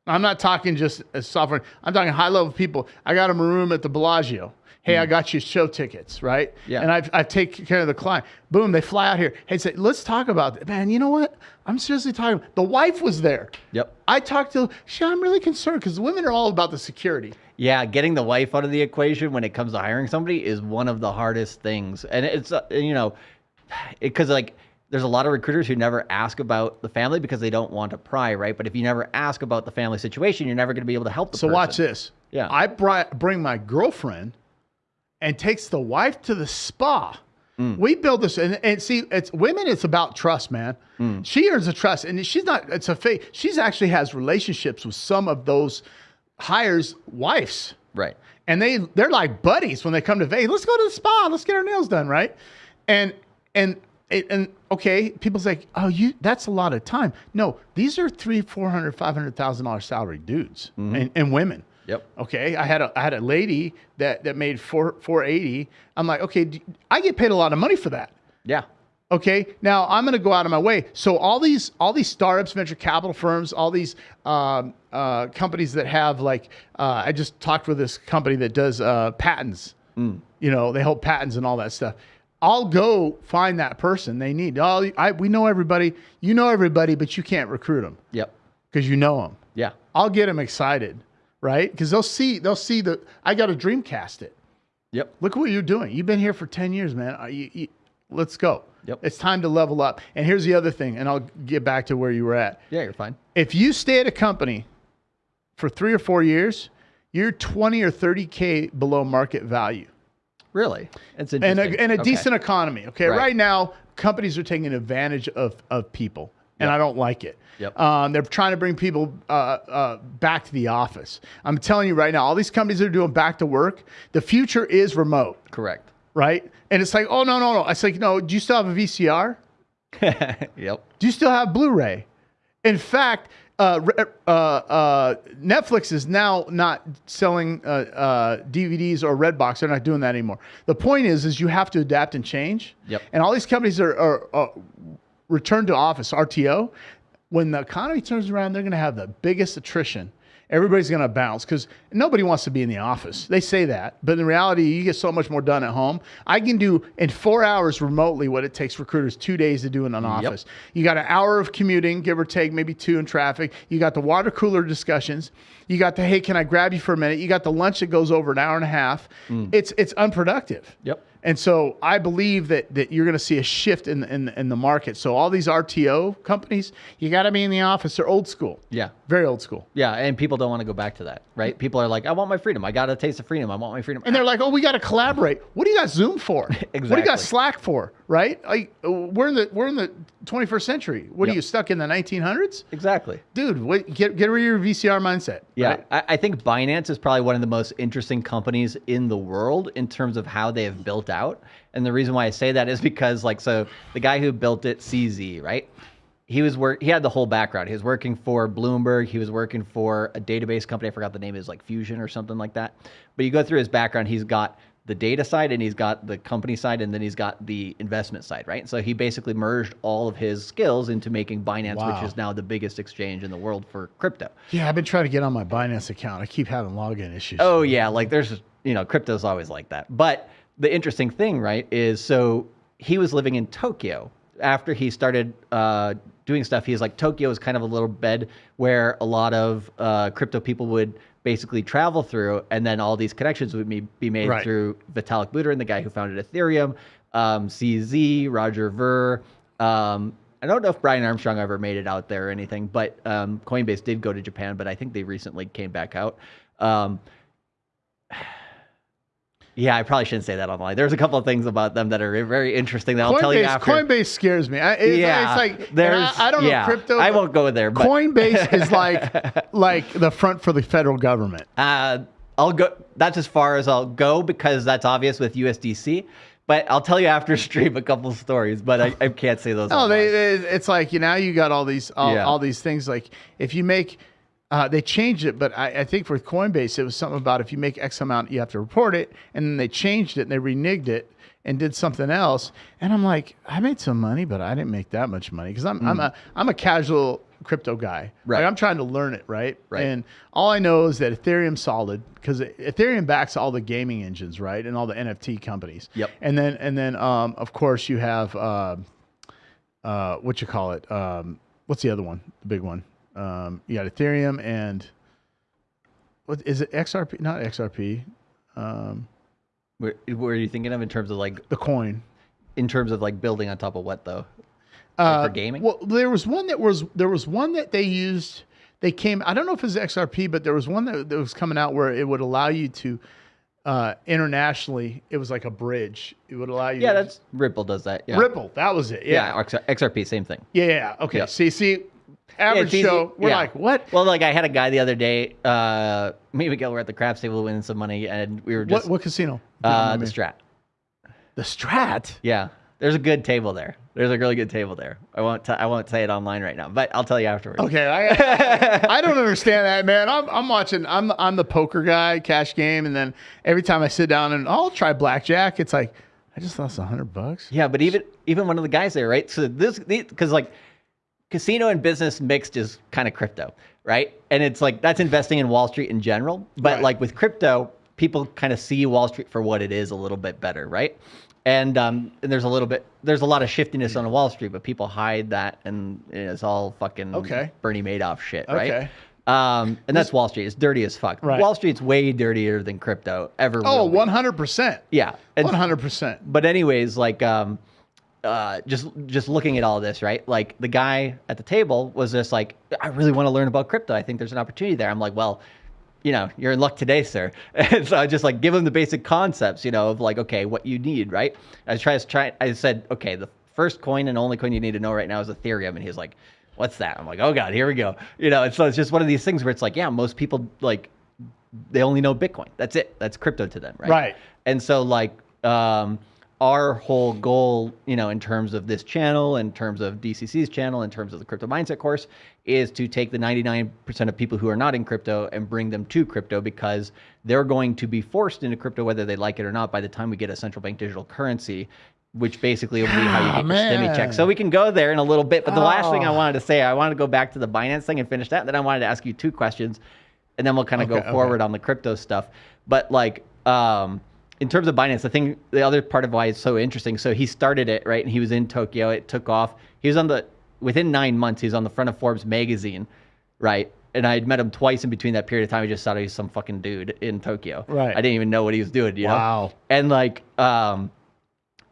I'm not talking just as software. I'm talking high level people. I got them a room at the Bellagio. Hey, I got you show tickets, right? Hmm. Yeah. And I've, I've taken care of the client. Boom, they fly out here. Hey, say, let's talk about it. Man, you know what? I'm seriously talking. The wife was there. Yep. I talked to, she, I'm really concerned because women are all about the security. Yeah, getting the wife out of the equation when it comes to hiring somebody is one of the hardest things, and it's uh, you know, because like there's a lot of recruiters who never ask about the family because they don't want to pry, right? But if you never ask about the family situation, you're never going to be able to help the So person. watch this. Yeah. I bri- bring my girlfriend and takes the wife to the spa. Mm. We build this, and, and see, it's women. It's about trust, man. Mm. She earns a trust, and she's not. It's a fake. She's actually has relationships with some of those hires' wives, Right. and they they're like buddies when they come to Vegas. Let's go to the spa. Let's get our nails done, right? And and and, okay, people say, oh, you that's a lot of time. No, these are three, four hundred, five hundred thousand dollar salary dudes mm-hmm. and, and women. Yep. Okay, I had a I had a lady that that made four four eighty. I'm like, okay, I get paid a lot of money for that. Yeah. Okay, now I'm going to go out of my way. So all these all these startups, venture capital firms, all these um, uh, companies that have like, uh, I just talked with this company that does uh, patents. You know, they hold patents and all that stuff. I'll go find that person they need. Oh, I, we know everybody. You know everybody, but you can't recruit them Yep. because you know them. Yeah. I'll get them excited, right? Because they'll see they'll see the I got to dreamcast it. Yep. Look what you're doing. You've been here for ten years, man. You- you- let's go. Yep. It's time to level up. And here's the other thing, and I'll get back to where you were at. Yeah, you're fine. If you stay at a company for three or four years, you're 20 or 30k below market value Really? It's and interesting. a, and a Okay. decent economy. Okay, Right. right. now companies are taking advantage of of people, and I don't like it. Yep. Um, they're trying to bring people uh, uh, back to the office. I'm telling you right now, all these companies that are doing back to work, the future is remote, Correct. Right? And it's like, oh no, no, no. It's like, no. Do you still have a VCR? yep. Do you still have Blu-ray? In fact, uh, uh, uh, Netflix is now not selling uh, uh, DVDs or Redbox. They're not doing that anymore. The point is, is you have to adapt and change. Yep. And all these companies are, are, are return to office RTO. When the economy turns around, they're going to have the biggest attrition. Everybody's going to bounce because nobody wants to be in the office. They say that, but in reality, you get so much more done at home. I can do in four hours remotely what it takes recruiters two days to do in an office. You got an hour of commuting, give or take, maybe two in traffic. You got the water cooler discussions. You got the hey, can I grab you for a minute? You got the lunch that goes over an hour and a half. Mm. It's it's unproductive. Yep. And so I believe that that you're going to see a shift in in in the market. So all these RTO companies, you got to be in the office. They're old school. Yeah. Very old school. Yeah, and people don't want to go back to that, right? People are like, I want my freedom. I got a taste of freedom. I want my freedom. And they're like, "Oh, we got to collaborate. What do you got Zoom for? exactly. What do you got Slack for? Right? Like, we're in the we're in the 21st century. What are you stuck in the 1900s, exactly. dude? What, get get rid of your VCR mindset. Yeah, right? I, I think Binance is probably one of the most interesting companies in the world in terms of how they have built out. And the reason why I say that is because, like, so the guy who built it, CZ, right? He was work. He had the whole background. He was working for Bloomberg. He was working for a database company. I forgot the name is like Fusion or something like that. But you go through his background. He's got the data side and he's got the company side and then he's got the investment side, right? So he basically merged all of his skills into making Binance, Wow. which is now the biggest exchange in the world for crypto. Yeah, I've been trying to get on my Binance account. I keep having login issues. Oh yeah, like there's you know crypto's always like that. But the interesting thing, right, is so he was living in Tokyo after he started uh, doing stuff. He's like Tokyo is kind of a little bed where a lot of uh, crypto people would basically travel through, and then all these connections would be, be made Right. through Vitalik Buterin, the guy who founded Ethereum, um, CZ, Roger Ver. Um, I don't know if Brian Armstrong ever made it out there or anything, but um, Coinbase did go to Japan, but I think they recently came back out. Yeah, I probably shouldn't say that online. There's a couple of things about them that are very interesting that I'll tell you Coinbase, after. Coinbase scares me. I, it's, yeah, it's like there's. I, I don't yeah, know crypto. I won't go there. But, Coinbase is like like the front for the federal government. Uh, I'll go. That's as far as I'll go because that's obvious with USDC. But I'll tell you after stream a couple stories. But I, I can't say those. No, they, they it's like you now you got all these all, Yeah. all these things like if you make uh, they changed it, but I, I think for Coinbase it was something about if you make X amount you have to report it, and then they changed it and they reneged it and did something else, and I'm like I made some money, but I didn't make that much money because I'm I'm a I'm a casual crypto guy. Hmm. Right. Like, I'm trying to learn it, right? Right. And all I know is that Ethereum's solid because Ethereum backs all the gaming engines, right, and all the NFT companies. Yep. And then and then um, of course you have. Uh, uh, what you call it? Um, what's the other one? The big one. Um, you got Ethereum and what is it? XRP? Not XRP. Um, Where, where are you thinking of in terms of like the coin. in terms of like building on top of what though? Uh, for gaming? Well, there was one that was there was one that they used. They came. I don't know if it was XRP, but there was one that, that was coming out where it would allow you to uh, internationally. It was like a bridge. It would allow you. Yeah, that's Ripple does that. Yeah. Ripple. That was it. Yeah, Yeah. XR- XRP, same thing. Yeah. yeah, Okay. Yeah. See, see, average show. We're Yeah. like, what? Well, like I had a guy the other day. Uh, me and Miguel were at the craps table winning some money, and we were just What? What casino? uh, the Strat. The Strat. Yeah, there's a good table there. There's a really good table there. I won't. T- I won't say it online right now, but I'll tell you afterwards. Okay, I, I don't understand that, man. I'm, I'm watching. I'm I'm the poker guy, cash game, and then every time I sit down and I'll try blackjack, it's like I just lost a hundred bucks. Yeah, but even even one of the guys there, right? So this because like casino and business mixed is kind of crypto, right? And it's like that's investing in Wall Street in general. But Right. like with crypto, people kind of see Wall Street for what it is a little bit better, right? And um, and there's a little bit there's a lot of shiftiness on Wall Street, but people hide that, and it's all fucking Okay. Bernie Madoff shit, right? Okay. Um, and that's Wall Street. It's dirty as fuck. Right. Wall Street's way dirtier than crypto ever. Oh, will 100%. yeah. And- 100%. but anyways, like um, uh, just just looking at all this, right? Like the guy at the table was just like, I really want to learn about crypto. I think there's an opportunity there. I'm like, well, you know, you're in luck today, sir. And so I just like give him the basic concepts, you know, of like, okay, what you need, right? I try to try. I said, okay, the first coin and only coin you need to know right now is Ethereum, and he's like, what's that? I'm like, oh god, here we go. You know, and so it's just one of these things where it's like, yeah, most people like they only know Bitcoin. That's it. That's crypto to them, right? Right. And so like um our whole goal, you know, in terms of this channel, in terms of DCC's channel, in terms of the crypto mindset course, is to take the 99% of people who are not in crypto and bring them to crypto because they're going to be forced into crypto whether they like it or not by the time we get a central bank digital currency, which basically will be how you Ah, get your STEMI check. So we can go there in a little bit. But the last thing I Oh. wanted to say, I wanted to go back to the Binance thing and finish that. Then I wanted to ask you two questions and then we'll kind of Okay, go okay. forward on the crypto stuff. But like, um, in terms of Binance, I think the other part of why it's so interesting. So he started it right, and he was in Tokyo. It took off. He was on the within nine months. He was on the front of Forbes magazine, right? And I had met him twice in between that period of time. I just thought he was some fucking dude in Tokyo. Right. I didn't even know what he was doing. You know. Wow. And like, um,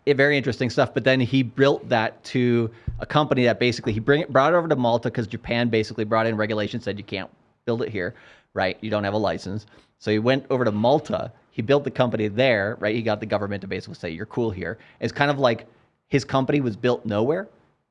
it, very interesting stuff. But then he built that to a company that basically he bring it, brought it over to Malta because Japan basically brought in regulations said you can't build it here, right? You don't have a license. So he went over to Malta. He built the company there, right? He got the government to basically say you're cool here. It's kind of like his company was built nowhere,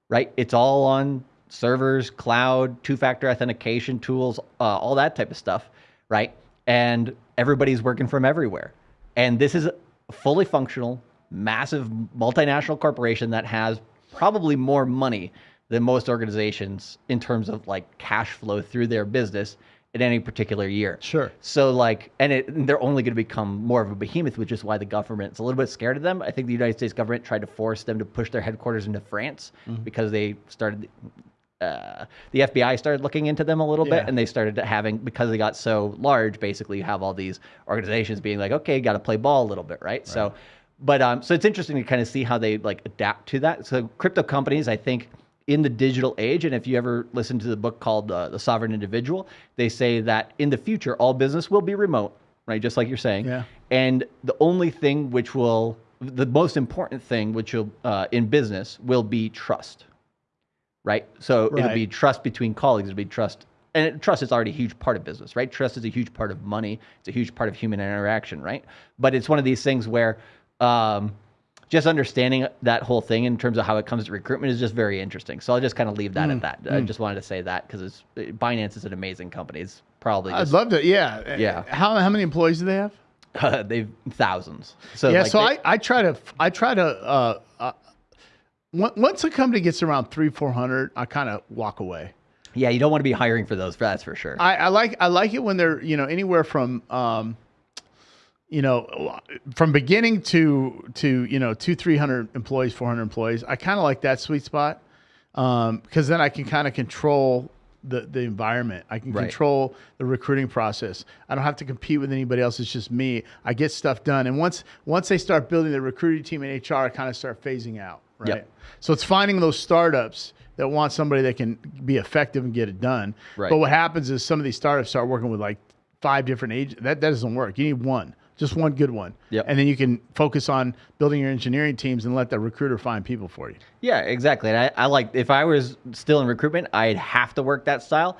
right? It's all on servers, cloud, two-factor authentication tools, uh, all that type of stuff, right? And everybody's working from everywhere. And this is a fully functional, massive multinational corporation that has probably more money than most organizations in terms of like cash flow through their business in any particular year. Sure. So like, and, it, and they're only going to become more of a behemoth, which is why the government's a little bit scared of them. I think the United States government tried to force them to push their headquarters into France because they started. Uh, the FBI started looking into them a little Yeah. bit, and they started having because they got so large. Basically, you have all these organizations being like, "Okay, got to play ball a little bit, right?" So, but um, so it's interesting to kind of see how they like adapt to that. So, crypto companies, I think, in the digital age, and if you ever listen to the book called uh, "The Sovereign Individual," they say that in the future, all business will be remote, right? Just like you're saying. Yeah. And the only thing which will, the most important thing which will uh, in business will be trust, right? So it'll be trust between colleagues. It'll be trust, and it- trust is already a huge part of business, right? Trust is a huge part of money. It's a huge part of human interaction, right? But it's one of these things where um, just understanding that whole thing in terms of how it comes to recruitment is just very interesting. So I'll just kind of leave that Mm, at that. I just wanted to say that because it's Binance is an amazing company. It's probably I'd love to. Yeah. Yeah. How, how many employees do they have? they've thousands. So yeah. like so they- I, I try to, I try to, uh, uh, once a company gets around three, 400, I kind of walk away. yeah, you don't want to be hiring for those. That's for sure. I, I like I like it when they're you know anywhere from um, you know from beginning to to you know two three hundred employees four hundred employees. I kind of like that sweet spot um, because then I can kind of control the the environment. I can Right. control the recruiting process. I don't have to compete with anybody else. It's just me. I get stuff done. And once once they start building the recruiting team in HR, I kind of start phasing out. Right. Yep. So it's finding those startups that want somebody that can be effective and get it done. Right. But what happens is some of these startups start working with like five different agents. That, that doesn't work. You need one, just one good one. Yep. And then you can focus on building your engineering teams and let the recruiter find people for you. Yeah, exactly. And I, I like if I was still in recruitment, I'd have to work that style.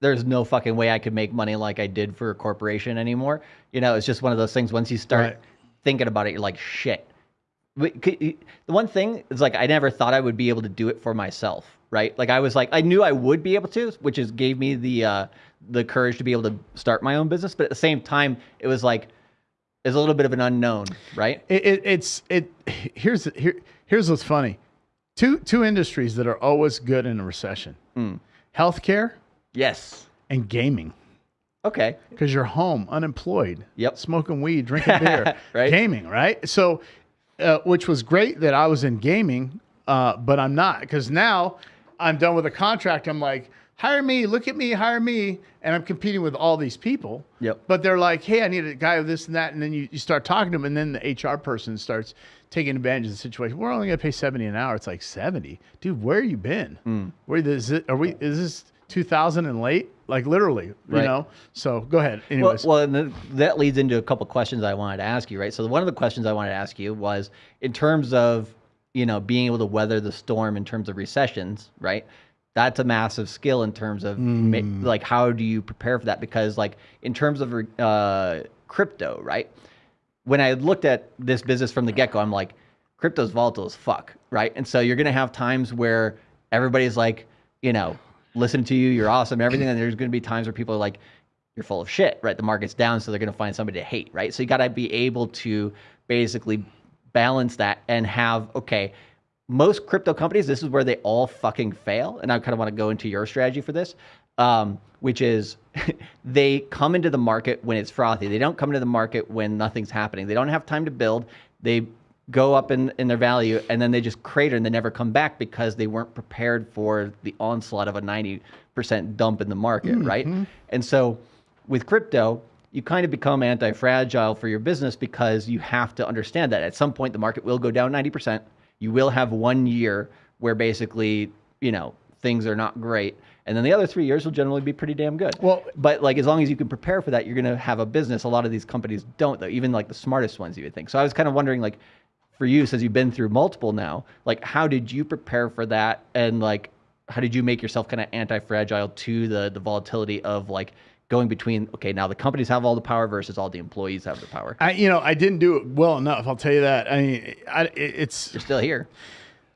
There's no fucking way I could make money like I did for a corporation anymore. You know, it's just one of those things. Once you start Right. thinking about it, you're like, shit. The one thing is like I never thought I would be able to do it for myself, right? Like I was like I knew I would be able to, which is gave me the uh, the courage to be able to start my own business. But at the same time, it was like it's a little bit of an unknown, right? It, it, it's it. Here's here, here's what's funny. Two two industries that are always good in a recession: Hmm. healthcare Yes. and gaming. Okay. Because you're home, unemployed. Yep. Smoking weed, drinking beer, Right. Gaming, right? So, uh, which was great that I was in gaming, uh, but I'm not because now I'm done with a contract. I'm like, hire me, look at me, hire me. And I'm competing with all these people. Yep. But they're like, hey, I need a guy with this and that. And then you, you start talking to them, and then the HR person starts taking advantage of the situation. We're only going to pay 70 an hour. It's like 70. Dude, where have you been? Hmm. Where is it? Are we, is this 2000 and late? Like literally, you Right. know? So go ahead. Well, Anyways. well, and then that leads into a couple questions I wanted to ask you, right? So one of the questions I wanted to ask you was in terms of you know being able to weather the storm in terms of recessions, right? That's a massive skill in terms of ma- like how do you prepare for that? Because like in terms of uh, crypto, right? When I looked at this business from the get go, I'm like, crypto's volatile as fuck, right? And so you're gonna have times where everybody's like, you know, listen to you, you're awesome, everything, and there's gonna be times where people are like, you're full of shit, right? The market's down, so they're gonna find somebody to hate, right? So you gotta be able to basically balance that and have okay. Most crypto companies, this is where they all fucking fail, and I kind of want to go into your strategy for this, um, which is they come into the market when it's frothy. They don't come into the market when nothing's happening. They don't have time to build. They go up in, in their value and then they just crater and they never come back because they weren't prepared for the onslaught of a 90% dump in the market, right? And so with crypto, you kind of become anti-fragile for your business because you have to understand that at some point the market will go down 90%. You will have one year where basically, you know, things are not great. And then the other three years will generally be pretty damn good. Well- but like as long as you can prepare for that, you're gonna have a business. A lot of these companies don't though, even like the smartest ones you would think. So I was kind of wondering like for you, since you've been through multiple now, like how did you prepare for that? And like how did you make yourself kind of anti-fragile to the the volatility of like going between okay, now the companies have all the power versus all the employees have the power. I, you know, I didn't do it well enough. I'll tell you that. I mean, I, it's You're still here.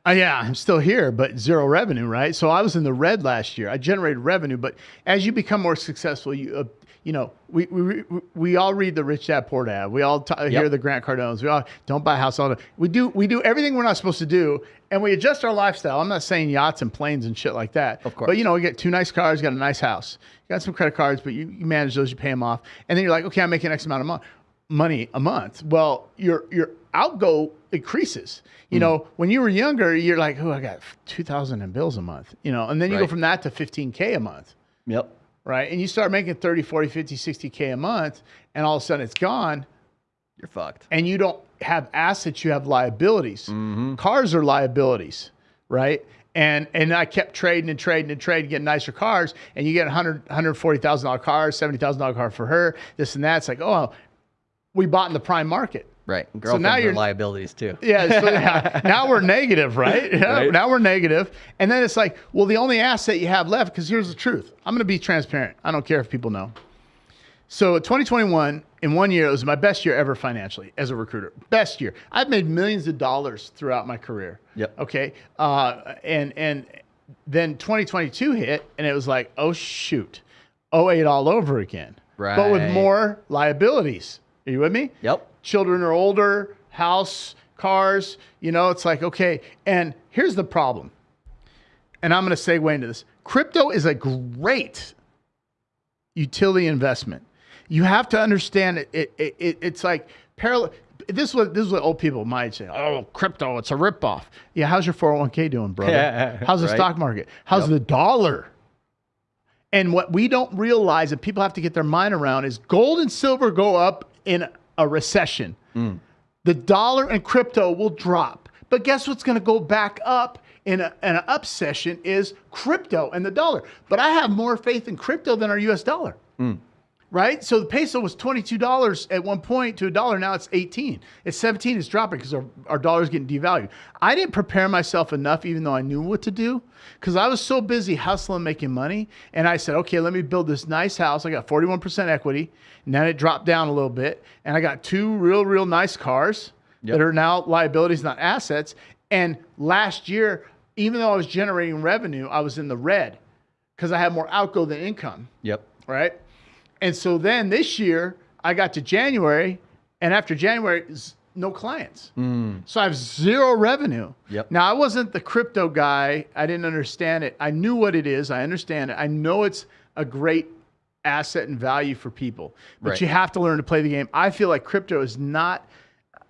Uh, yeah, I'm still here, but zero revenue, right? So I was in the red last year. I generated revenue, but as you become more successful, you uh, you know, we, we we- we all read the Rich Dad Poor Dad. We all t- hear the Grant Cardones. We all don't buy a house. All the, we do we do everything we're not supposed to do, and we adjust our lifestyle. I'm not saying yachts and planes and shit like that. Of course. but you know, we get two nice cars, got a nice house, you got some credit cards, but you, you manage those, you pay them off, and then you're like, okay, I'm making X amount of money money a month. Well, your your outgo increases. You hmm. know, when you were younger, you're like, oh, I got two thousand in bills a month. You know, and then you go from that to fifteen k a month, Yep. right? And you start making 30, 40, 50, 60 k a month, and all of a sudden it's gone, You're fucked. and you don't have assets, you have liabilities. Mm-hmm. Cars are liabilities, right? And and I kept trading and trading and trading, getting nicer cars, and you get a hundred hundred forty thousand dollar car, seventy thousand dollar car for her, this and that. It's like, oh, we bought in the prime market. Right. Girlfriends now are you're- liabilities too. Yeah, so yeah, now we're negative, right? Yeah, Right. Now we're negative. And then it's like, well, the only asset you have left, because here's the truth. I'm going to be transparent. I don't care if people know. So 2021, in one year, it was my best year ever financially as a recruiter. Best year. I've made millions of dollars throughout my career. Yep. Okay. Uh, and and then 2022 hit, and it was like, oh shoot, 08 all over again. Right. But with more liabilities. Are you with me? Yep. children are older, house, cars, you know, it's like, okay. And here's the problem. And I'm going to segue into this. Crypto is a great utility investment. You have to understand it. it, it, it it's like parallel. This is what this is what old people might say. Oh, crypto, it's a ripoff. Yeah, how's your 401k doing, brother? Yeah, how's the right. stock market? How's Yep. the dollar? And what we don't realize and people have to get their mind around is gold and silver go up in a recession. Mm. The dollar and crypto will drop. But guess what's going to go back up in, a, in an up session is crypto and the dollar. But I have more faith in crypto than our US dollar. Mm. Right? So the peso was $22 at one point to a dollar. Now it's 18. It's 17. It's dropping because our, our dollar is getting devalued. I didn't prepare myself enough, even though I knew what to do, because I was so busy hustling, making money. And I said, okay, let me build this nice house. I got 41% equity. And then it dropped down a little bit. And I got two real, real nice cars Yep. that are now liabilities, not assets. And last year, even though I was generating revenue, I was in the red because I had more outgo than income Yep. right? And so then this year, I got to January, and after January, no clients. Hmm. So I have zero revenue. Yep. Now, I wasn't the crypto guy. I didn't understand it. I knew what it is. I understand it. I know it's a great asset and value for people, but Right. you have to learn to play the game. I feel like crypto is not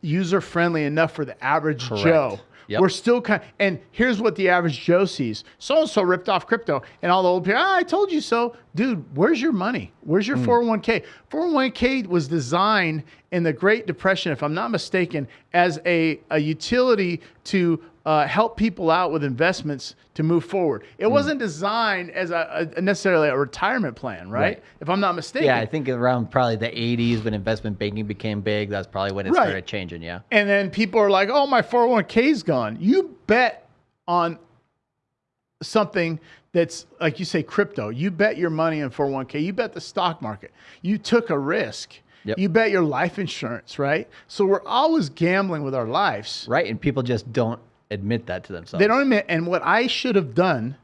user friendly enough for the average Joe. Yep. We're still kind and here's what the average Joe sees. So and so ripped off crypto. And all the old people, ah, I told you so. Dude, where's your money? Where's your 401k? 401k was designed in the Great Depression, if I'm not mistaken, as a, a utility to uh, help people out with investments to move forward. It wasn't designed as a, a necessarily a retirement plan, right? Right. If I'm not mistaken. Yeah, I think around probably the 80s when investment banking became big, that's probably when it Right. started changing. Yeah. And then people are like, "Oh, my 401k's gone." You bet on something that's like you say crypto. You bet your money on 401k. You bet the stock market. You took a risk. Yep. You bet your life insurance, right? So we're always gambling with our lives. Right. And people just don't admit that to themselves. They don't admit. And what I should have done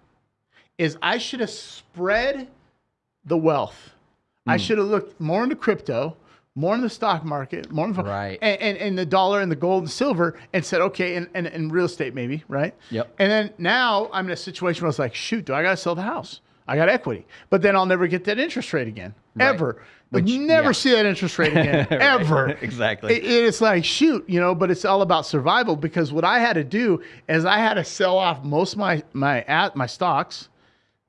is I should have spread the wealth. I Hmm. should have looked more into crypto, more in the stock market, more in Right. and, and, and the dollar and the gold and silver, and said, okay, and, and, and real estate maybe, right? Yep. And then now I'm in a situation where I was like, shoot, do I got to sell the house? I got equity, but then I'll never get that interest rate again, Right. ever. Which- never yeah. see that interest rate again, Right. ever. Exactly. It- it's like shoot, you know, but it's all about survival because what I had to do is I had to sell off most of my my at my stocks,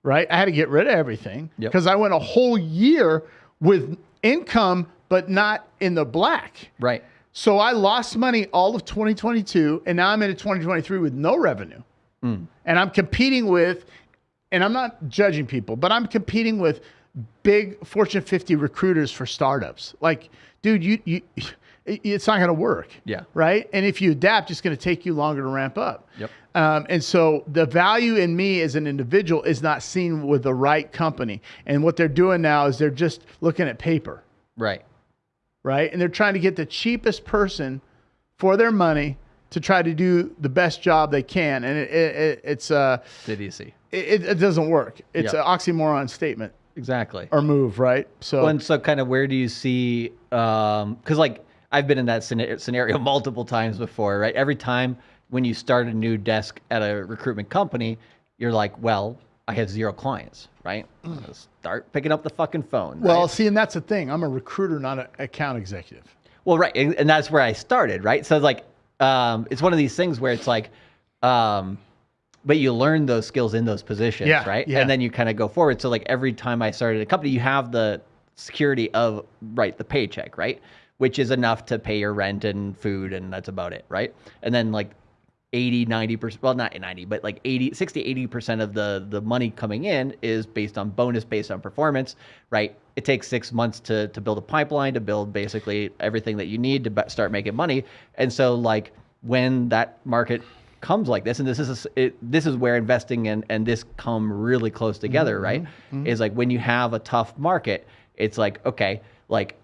right? I had to get rid of everything Yep. because I went a whole year with income but not in the black. right. So I lost money all of 2022 and now I'm into 2023 with no revenue. Hmm. And I'm competing with and I'm not judging people, but I'm competing with big Fortune 50 recruiters for startups. Like, dude, you you it's not going to work. Yeah. Right? And if you adapt, it's going to take you longer to ramp up. Yep. Um, and so the value in me as an individual is not seen with the right company. And what they're doing now is they're just looking at paper Right. right? And they're trying to get the cheapest person for their money to try to do the best job they can, and it, it, it, it's uh, Did you see? it, it doesn't work. It's Yeah. an oxymoron statement Exactly. or move, right? So Well, and so kind of where do you see um because like i've been in that scenario multiple times before right every time when you start a new desk at a recruitment company you're like well i have zero clients right start picking up the fucking phone Mm. well, right? see, and that's the thing. I'm a recruiter, not an account executive. well right and, and that's where i started right so it's like um it's one of these things where it's like um but you learn those skills in those positions Yeah, right? yeah. and then you kind of go forward. So like every time i started a company you have the security of right the paycheck right? Which is enough to pay your rent and food and that's about it right? And then like 80 90% well not 90 but like 80 60 80% of the the money coming in is based on bonus based on performance right? It takes 6 months to to build a pipeline to build basically everything that you need to start making money. And so like when that market comes like this and this is it, this is where investing and and this come really close together mm-hmm. right? Mm-hmm. Is like when you have a tough market it's like okay like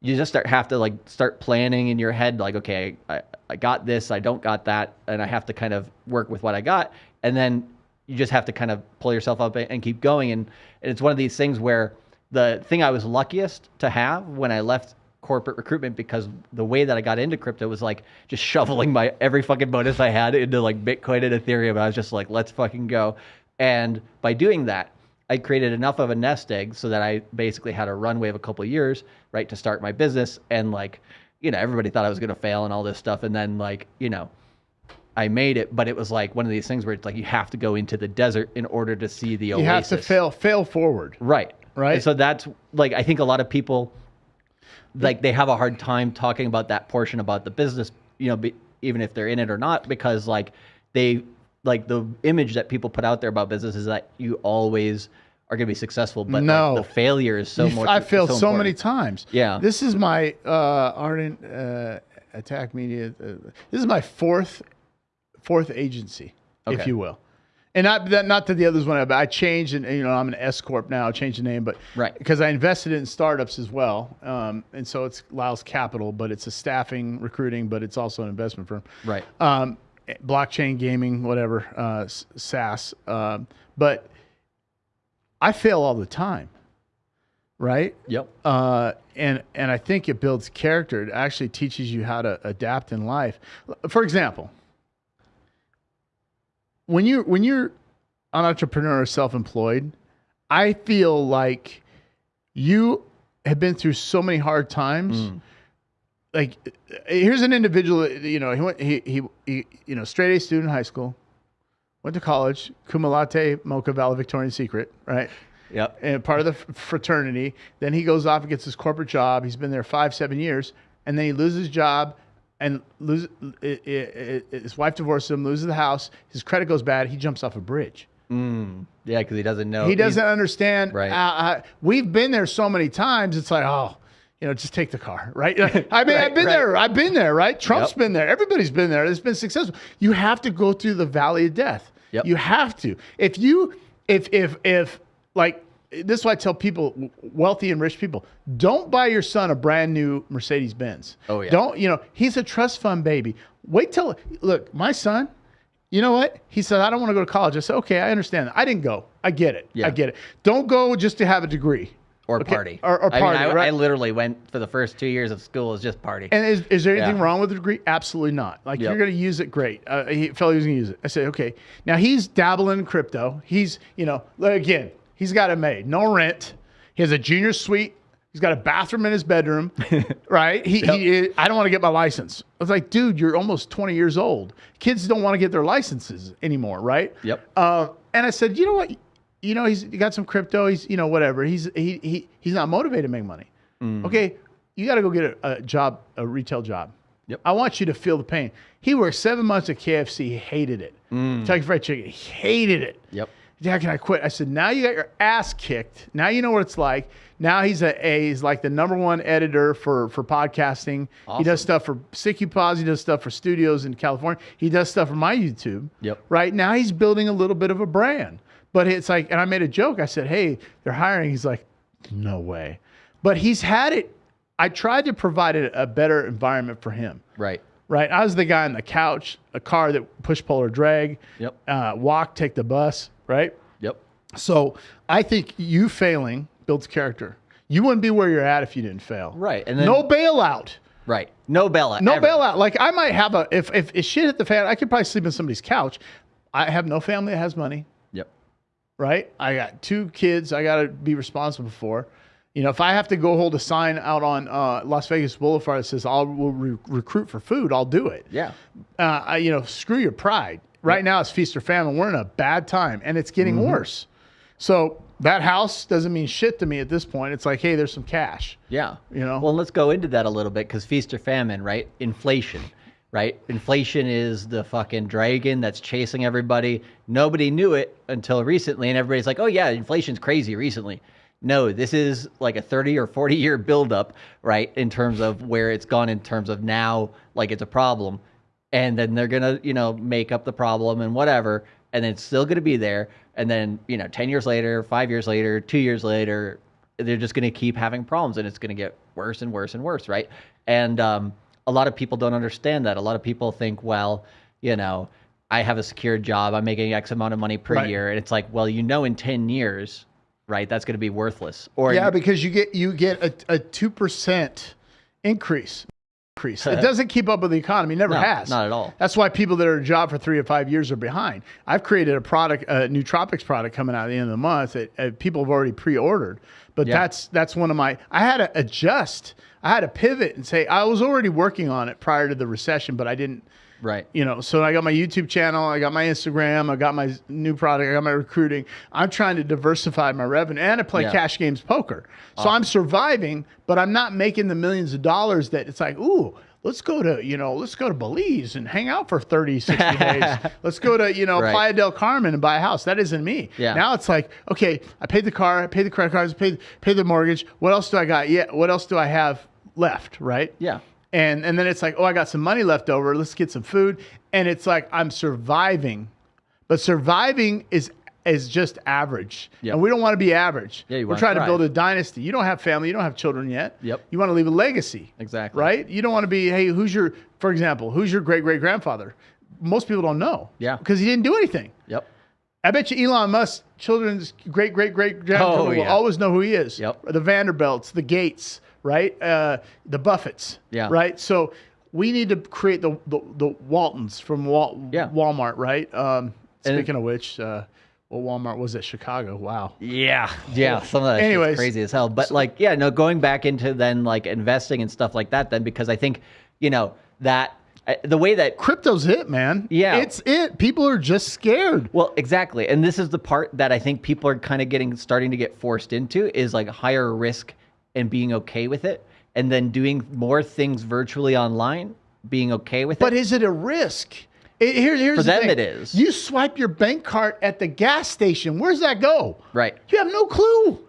you just start have to like start planning in your head like okay I, I got this i don't got that and i have to kind of work with what i got and then you just have to kind of pull yourself up and keep going and, and it's one of these things where the thing i was luckiest to have when i left corporate recruitment because the way that i got into crypto was like just shoveling my every fucking bonus i had into like bitcoin and ethereum i was just like let's fucking go and by doing that I created enough of a nest egg so that I basically had a runway of a couple of years, right, to start my business. And like, you know, everybody thought I was going to fail and all this stuff. And then like, you know, I made it, but it was like one of these things where it's like you have to go into the desert in order to see the You oasis. You have to fail, fail forward. Right. Right. And so that's like I think a lot of people like they have a hard time talking about that portion about the business, you know, be, even if they're in it or not, because like they like the image that people put out there about business is that you always are going to be successful, but like, No. the failure is so much. I failed so, many times. Yeah. This is my uh, ardent uh, attack media. Uh, this is my fourth fourth agency, if you will. And not that not that the others went out, but I changed and you know I'm an S corp now. I changed the name, but Right. because I invested in startups as well, um, and so it's Lyle's Capital, but it's a staffing recruiting, but it's also an investment firm Right. um, blockchain gaming, whatever, uh, SaaS. Um, but I fail all the time, right? Yep. Uh, and and I think it builds character. It actually teaches you how to adapt in life. For example, when you when you're an entrepreneur or self-employed, I feel like you have been through so many hard times. Mm. like here's an individual. You know, he went he he, he you know straight A student in high school, went to college, cum laude, mocha valedictorian secret, right? Yep. and part of the fraternity. Then he goes off and gets his corporate job. He's been there five, seven years, and then he loses his job and loses. i i i his wife divorces him, loses the house. His credit goes bad. He jumps off a bridge. Mm. Yeah, because he doesn't know. He doesn't understand. Right. Uh, uh, we've been there so many times. It's like, oh, you know, just take the car, right? I mean, Right, I've been right. there. I've been there, right? Trump's Yep. been there. Everybody's been there. It's been successful. You have to go through the valley of death. Yep. You have to. If you, if if if like this is why I tell people, wealthy and rich people, don't buy your son a brand new Mercedes Benz. Oh, yeah. Don't you know? He's a trust fund baby. Wait till look, my son. You know what? He said, I don't want to go to college. I said, okay, I understand. I didn't go. I get it. Yeah. I get it. Don't go just to have a degree. or Okay, party. Or, or I party, mean, I, right? I literally went for the first two years of school as just party. and is, is there anything Yeah. wrong with the degree? Absolutely not. Like Yep. you're going to use it, great. Uh, he felt he was going to use it. I said, okay. Now he's dabbling in crypto. He's, you know, again, he's got it made. No rent. He has a junior suite. He's got a bathroom in his bedroom, right? He, he, I don't want to get my license. I was like, dude, you're almost 20 years old. Kids don't want to get their licenses anymore, right? Yep. Uh, and I said, you know what? You know, he's he got some crypto. He's, you know, whatever. He's he, he he's not motivated to make money. Okay, you got to go get a, a job, a retail job. Yep. I want you to feel the pain. He worked seven months at KFC. He hated it. Kentucky Fried Chicken. He hated it. Yep. How can I quit? I said, now you got your ass kicked. Now you know what it's like. Now he's a, a he's like the number one editor for for podcasting. He does stuff for Sicky Pause. He does stuff for studios in California. He does stuff for my YouTube. Yep. Right now he's building a little bit of a brand. But it's like, and I made a joke. I said, hey, they're hiring. He's like, no way. But he's had it. I tried to provide a, a better environment for him Right. right? I was the guy on the couch, a car that push pull or drag, Yep. uh, walk, take the bus, right? Yep. So I think you failing builds character. You wouldn't be where you're at if you didn't fail. Right. And then no bailout. Right. No bailout. No ever. bailout. Like I might have a if, if if shit hit the fan, I could probably sleep on somebody's couch. I have no family that has money, Yep. right? I got two kids I got to be responsible for. You know, if I have to go hold a sign out on uh, Las Vegas Boulevard that says I'll will re- recruit for food, I'll do it. Yeah. uh, I- you know, screw your pride. Right now, it's feast or famine. We're in a bad time, and it's getting Mm-hmm. worse. So that house doesn't mean shit to me at this point. It's like, hey, there's some cash. Yeah. You know? Well, let's go into that a little bit because feast or famine, right? Inflation, right? Inflation is the fucking dragon that's chasing everybody. Nobody knew it until recently, and everybody's like, "Oh yeah, inflation's crazy recently." No, this is like a 30 or 40 year buildup, right? In terms of where it's gone, in terms of now, like it's a problem, and then they're gonna, you know, make up the problem and whatever, and it's still gonna be there, and then you know, 10 years later, five years later, two years later, they're just going to keep having problems and it's going to get worse and worse and worse right and um, a lot of people don't understand that a lot of people think well you know i have a secure job i'm making x amount of money per Right. year and it's like well you know in 10 years right that's going to be worthless or Yeah, because you get you get a a two percent increase. Increase. It doesn't keep up with the economy. It Never No, has. not at all. That's why people that are a job for three or five years are behind. I've created a product, a nootropics product coming out at the end of the month that uh, people have already pre-ordered. But Yeah. that's that's one of my. I had to adjust. I had to pivot and say I was already working on it prior to the recession, but I didn't right. You know so i got my youtube channel i got my instagram i got my new product i got my recruiting. I'm trying to diversify my revenue and i play Yeah. cash games poker. So i'm surviving but i'm not making the millions of dollars that it's like ooh let's go to you know let's go to belize and hang out for 30 60 days. Let's go to you know Right. playa del carmen and buy a house. That isn't me. Yeah. now it's like okay i paid the car i paid the credit cards i paid, paid the mortgage. What else do i got? Yeah what else do i have left right? Yeah and and then it's like, oh, I got some money left over. Let's get some food. And it's like I'm surviving, but surviving is is just average. Yep. And we don't want to be average. Yeah, you We're trying to build a dynasty. You don't have family. You don't have children yet. Yep. You want to leave a legacy. Exactly. Right. You don't want to be, hey, who's your, for example, who's your great great grandfather? Most people don't know. Yeah. Because he didn't do anything. yep I bet you Elon Musk, children's great great great grandchildren Oh, will always know who he is. Yep. The Vanderbilts, the Gates, right? Uh, the Buffets, Yeah. Right. So we need to create the the, the Waltons from Wal- Yeah. Walmart, right? Um, speaking of which, uh, Well, Walmart was at Chicago. Wow. Yeah, yeah. Some of that Anyways, crazy as hell. But like, yeah, no, going back into then like investing and stuff like that, then because I think, you know, that uh, the way that Crypto's it, man. Yeah. It's it. People are just scared. Well, exactly. And this is the part that I think people are kind of getting starting to get forced into is like higher risk and being okay with it and then doing more things virtually online, being okay with it. But is it a risk? It, here, here's For the them thing. it is. You swipe your bank card at the gas station. Where's that go? Right. You have no clue.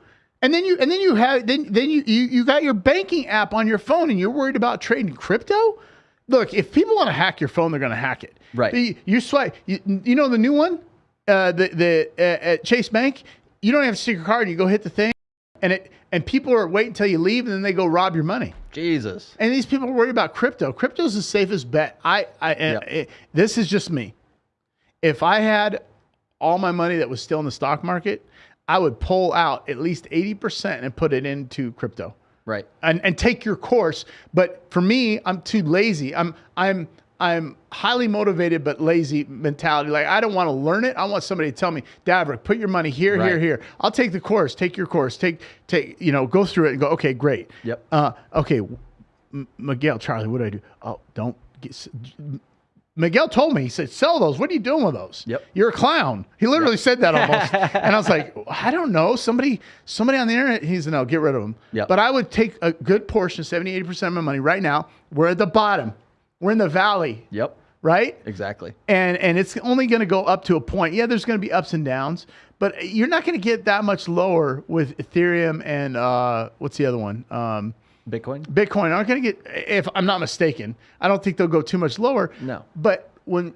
And then you and then you have then then you, you you got your banking app on your phone and you're worried about trading crypto? Look, if people want to hack your phone, they're going to hack it. Right. You, you swipe. You, you know the new one, uh, the the uh, at Chase Bank. You don't have a secret card. You go hit the thing, and it and people are waiting until you leave, and then they go rob your money. Jesus. And these people are worried about crypto. Crypto is the safest bet. I, I, Yep. it- this is just me. If I had all my money that was still in the stock market, I would pull out at least 80% and put it into crypto Right. and, and take your course. But for me, I'm too lazy. I'm, I'm, I'm highly motivated, but lazy mentality. Like I don't want to learn it. I want somebody to tell me, Davrick, put your money here, here, Right. here. I'll take the course. Take your course. Take, take, you know, go through it and go. Okay, great. Yep. Uh, okay, M- Miguel, Charlie, what do I do? Oh, don't get. Miguel told me, he said, sell those. What are you doing with those? Yep. You're a clown. He literally said that almost. and I was like, I don't know. Somebody, somebody on the internet, he's no, get rid of them. Yep. But I would take a good portion, 70, 80% of my money right now. We're at the bottom. We're in the valley, Yep. right? Exactly. and and it's only going to go up to a point. Yeah, there's going to be ups and downs, but you're not going to get that much lower with Ethereum and uh, what's the other one? Um, Bitcoin. Bitcoin aren't going to get. If I'm not mistaken, I don't think they'll go too much lower. No. But when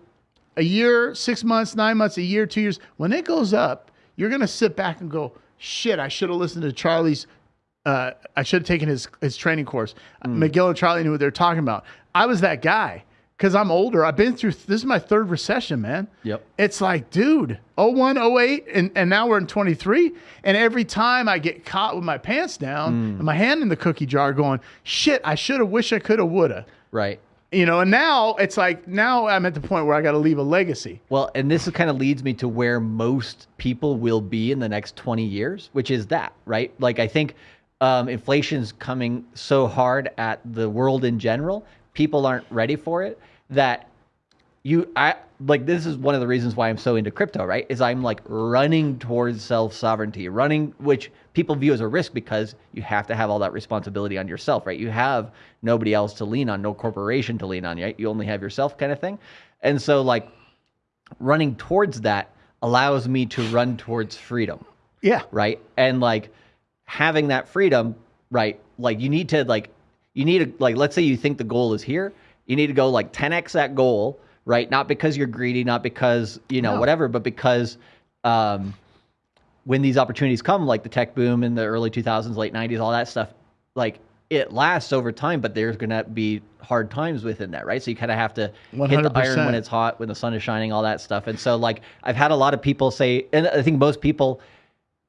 a year, six months, nine months, a year, two years, when it goes up, you're going to sit back and go, "Shit, I should have listened to Charlie's." Uh, I should have taken his his training course. Miguel and Charlie knew what they were talking about. I was that guy because I'm older. I've been through. This is my third recession, man. Yep. It's like, dude, 01, 08, and, and now we're in 23. And every time I get caught with my pants down and my hand in the cookie jar going, shit, I should have, wish I could have, would have. Right. You know, and now it's like, now I'm at the point where I got to leave a legacy. Well, and this kind of leads me to where most people will be in the next 20 years, which is that, right? Like, I think um, inflation's coming so hard at the world in general, people aren't ready for it. That you, I like, this is one of the reasons why I'm so into crypto, right? Is I'm like running towards self sovereignty, running, which people view as a risk because you have to have all that responsibility on yourself, right? You have nobody else to lean on, no corporation to lean on, right? You only have yourself, kind of thing. And so, like, running towards that allows me to run towards freedom Yeah. right and like having that freedom right like you need to like you need to like let's say you think the goal is here you need to go like 10x that goal right? Not because you're greedy not because you know No. whatever but because um when these opportunities come like the tech boom in the early 2000s late 90s all that stuff like it lasts over time but there's going to be hard times within that right? So you kind of have to hit the iron when it's hot when the sun is shining all that stuff. And so like i've had a lot of people say and i think most people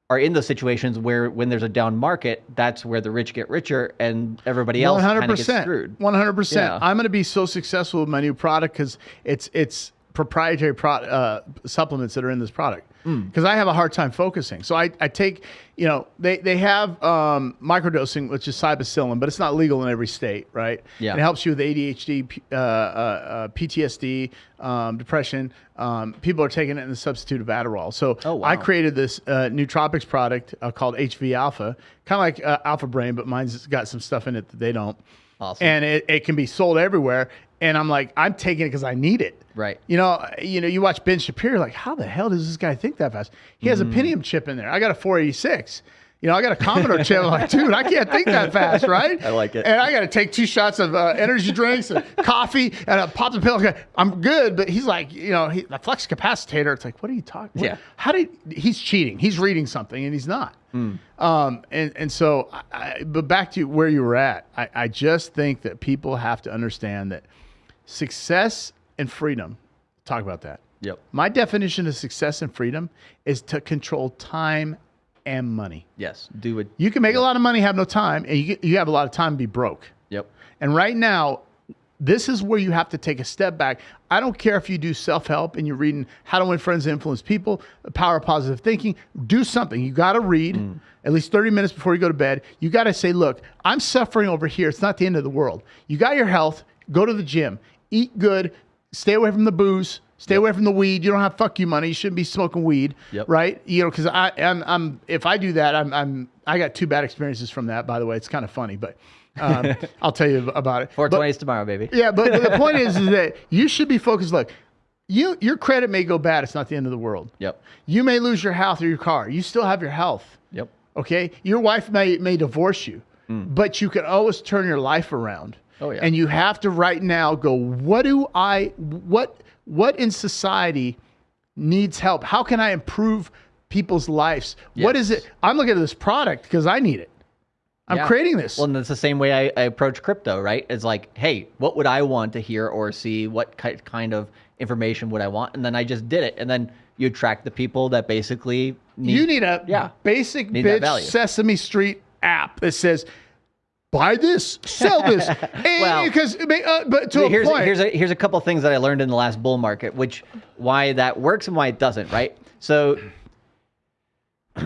are in those situations where when there's a down market that's where the rich get richer and everybody else kind of gets screwed One hundred percent. Yeah. I'm going to be so successful with my new product because it's it's proprietary pro- uh, supplements that are in this product. Hmm. Because I have a hard time focusing, so I, I take you know they they have um, microdosing, which is psilocybin, but it's not legal in every state, right? Yeah. And it helps you with ADHD, uh, uh, uh, PTSD, um, depression. Um, people are taking it in the substitute of Adderall. So Oh, wow. I created this uh, nootropics product uh, called HV Alpha, kind of like uh, Alpha Brain, but mine's got some stuff in it that they don't. Awesome. And it, it can be sold everywhere. And I'm like, I'm taking it because I need it. Right. You know, you know, you watch Ben Shapiro, like, how the hell does this guy think that fast? He has Mm. a Pentium chip in there. I got a 486. You know, I got a Commodore chip. I'm like, dude, I can't think that fast, right? I like it. And I got to take two shots of uh, energy drinks and coffee and a pop the pill. Okay, I'm good, but he's like, you know, he, the flex capacitor. It's like, what are you talking? what- Yeah. How did he's cheating? He's reading something and he's not. Hmm. Um, and and so, I, I, but back to where you were at, I, I just think that people have to understand that success and freedom. Talk about that. yep My definition of success and freedom is to control time and money. yes do it You can make a lot of money, have no time, and you, you have a lot of time to be broke. yep And right now, This is where you have to take a step back. I don't care if you do self help and you're reading How to Win Friends and Influence People, The Power of Positive Thinking. Do something. You got to read mm. at least 30 minutes before you go to bed. You got to say, look, I'm suffering over here. It's not the end of the world. You got your health. Go to the gym. Eat good. Stay away from the booze. Stay away from the weed. You don't have fuck you money. You shouldn't be smoking weed, Yep. right? You know, because I, I'm, I'm, if I do that, I'm, I'm, I got two bad experiences from that. By the way, it's kind of funny, but um, I'll tell you about it. But- 420s tomorrow, baby. yeah, but, but the point is, is that you should be focused. Look, you your credit may go bad. It's not the end of the world. Yep. You may lose your house or your car. You still have your health. Yep. Okay. Your wife may may divorce you, but you can always turn your life around. Oh, yeah. And you have to right now go. What do I? What what in society needs help? How can I improve people's lives? What is it? I'm looking at this product because I need it. I'm Yeah. creating this. Well, and that's the same way I, I approach crypto, right? It's like, hey, what would I want to hear or see? What ki- kind of information would I want? And then I just did it. And then you attract the people that basically need. you need a yeah. basic bitch. Sesame Street app that says, "Buy this, sell this," Well, because uh, but to a here's point, here's a here's a couple things that I learned in the last bull market, which why that works and why it doesn't, right? So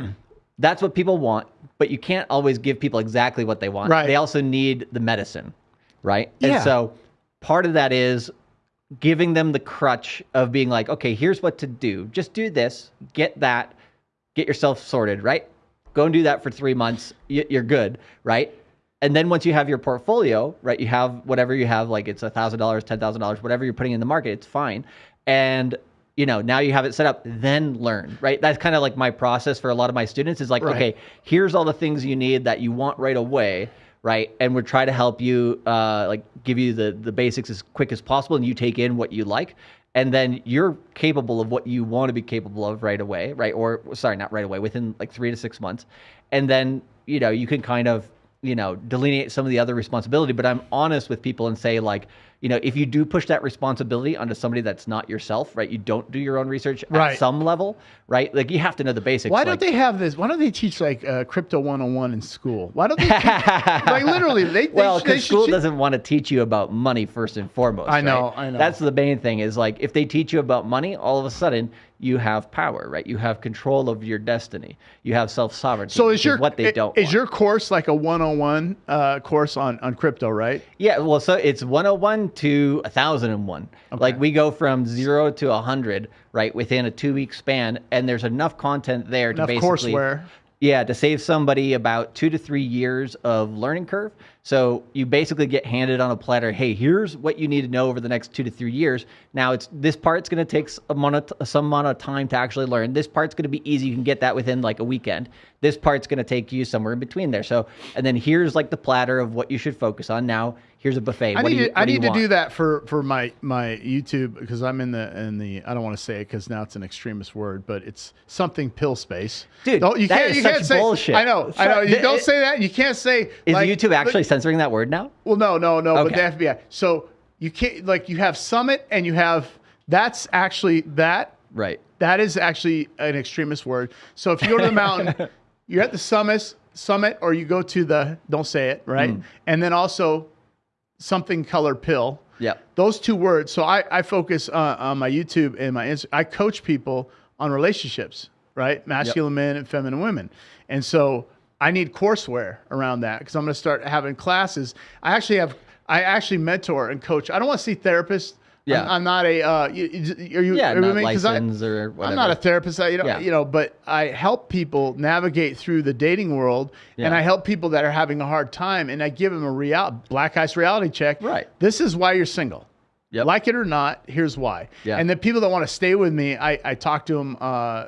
that's what people want, but you can't always give people exactly what they want. Right. They also need the medicine, right? Yeah. And so part of that is giving them the crutch of being like, okay, here's what to do. Just do this, get that, get yourself sorted, right? Go and do that for three months. You're good, right? And then once you have your portfolio, right, you have whatever you have, like it's a thousand dollars, ten thousand dollars, whatever you're putting in the market, it's fine. And you know, now you have it set up, then learn, right? That's kind of like my process for a lot of my students is like, Right. okay, here's all the things you need that you want right away, right? And we're trying to help you, uh, like give you the the basics as quick as possible, and you take in what you like, and then you're capable of what you want to be capable of right away, right? Or sorry, not right away, within like three to six months, and then you know you can kind of you know delineate some of the other responsibility. But I'm honest with people and say like. You know, if you do push that responsibility onto somebody that's not yourself, right? You don't do your own research Right. at some level, right? Like you have to know the basics. why like, don't they have this? Why don't they teach like uh, crypto 101 in school? Why don't they? Teach, like literally, they, they well, because school teach- doesn't want to teach you about money first and foremost. I know, right? I know. That's the main thing. Is like if they teach you about money, all of a sudden you have power, right? You have control of your destiny. You have self sovereignty. So is your what they i- don't is want. your course like a 101 uh, course on on crypto, right? Yeah, well, so it's 101 to a 1001. Like we go from zero to a 100, right, within a two week span, and there's enough content there Enough to basically. courseware. Yeah, to save somebody about two to three years of learning curve. So you basically get handed on a platter. Hey, here's what you need to know over the next two to three years. Now it's this part's going to take s- amount of, some amount of time to actually learn. This part's going to be easy. You can get that within like a weekend. This part's going to take you somewhere in between there. So and then here's like the platter of what you should focus on. Now here's a buffet. I what need do you, to, I do need to do that for for my my YouTube because I'm in the in the I don't want to say it because now it's an extremist word, but it's something pill space. Dude, don't, you can't is you can't say bullshit. I know I know you don't it- say that. You can't say Is like, YouTube actually censoring that word now? Well, no, no, no. Okay. But the FBI. So you can't like you have Summit and you have that's actually that Right. that is actually an extremist word. So if you go to the mountain, you're at the summit, summit, or you go to the don't say it right, Hmm. and then also something colored pill. Yeah, Those two words. So I, I focus uh, on my YouTube and my I coach people on relationships, right? Masculine men and feminine women. And so I need courseware around that because I'm going to start having classes. I actually have, I actually mentor and coach. I don't want to see therapists. Yeah. I'm, I'm not a, uh, you, you- are you, Yeah, are not? 'Cause I- licensed or whatever. I'm not a therapist, I, you know, Yeah. you know, but I help people navigate through the dating world, and I help people that are having a hard time, and I give them a real black ice reality check. Right. This is why you're single. Yep. Like it or not, here's why. Yeah. And the people that want to stay with me, I, I talk to them uh,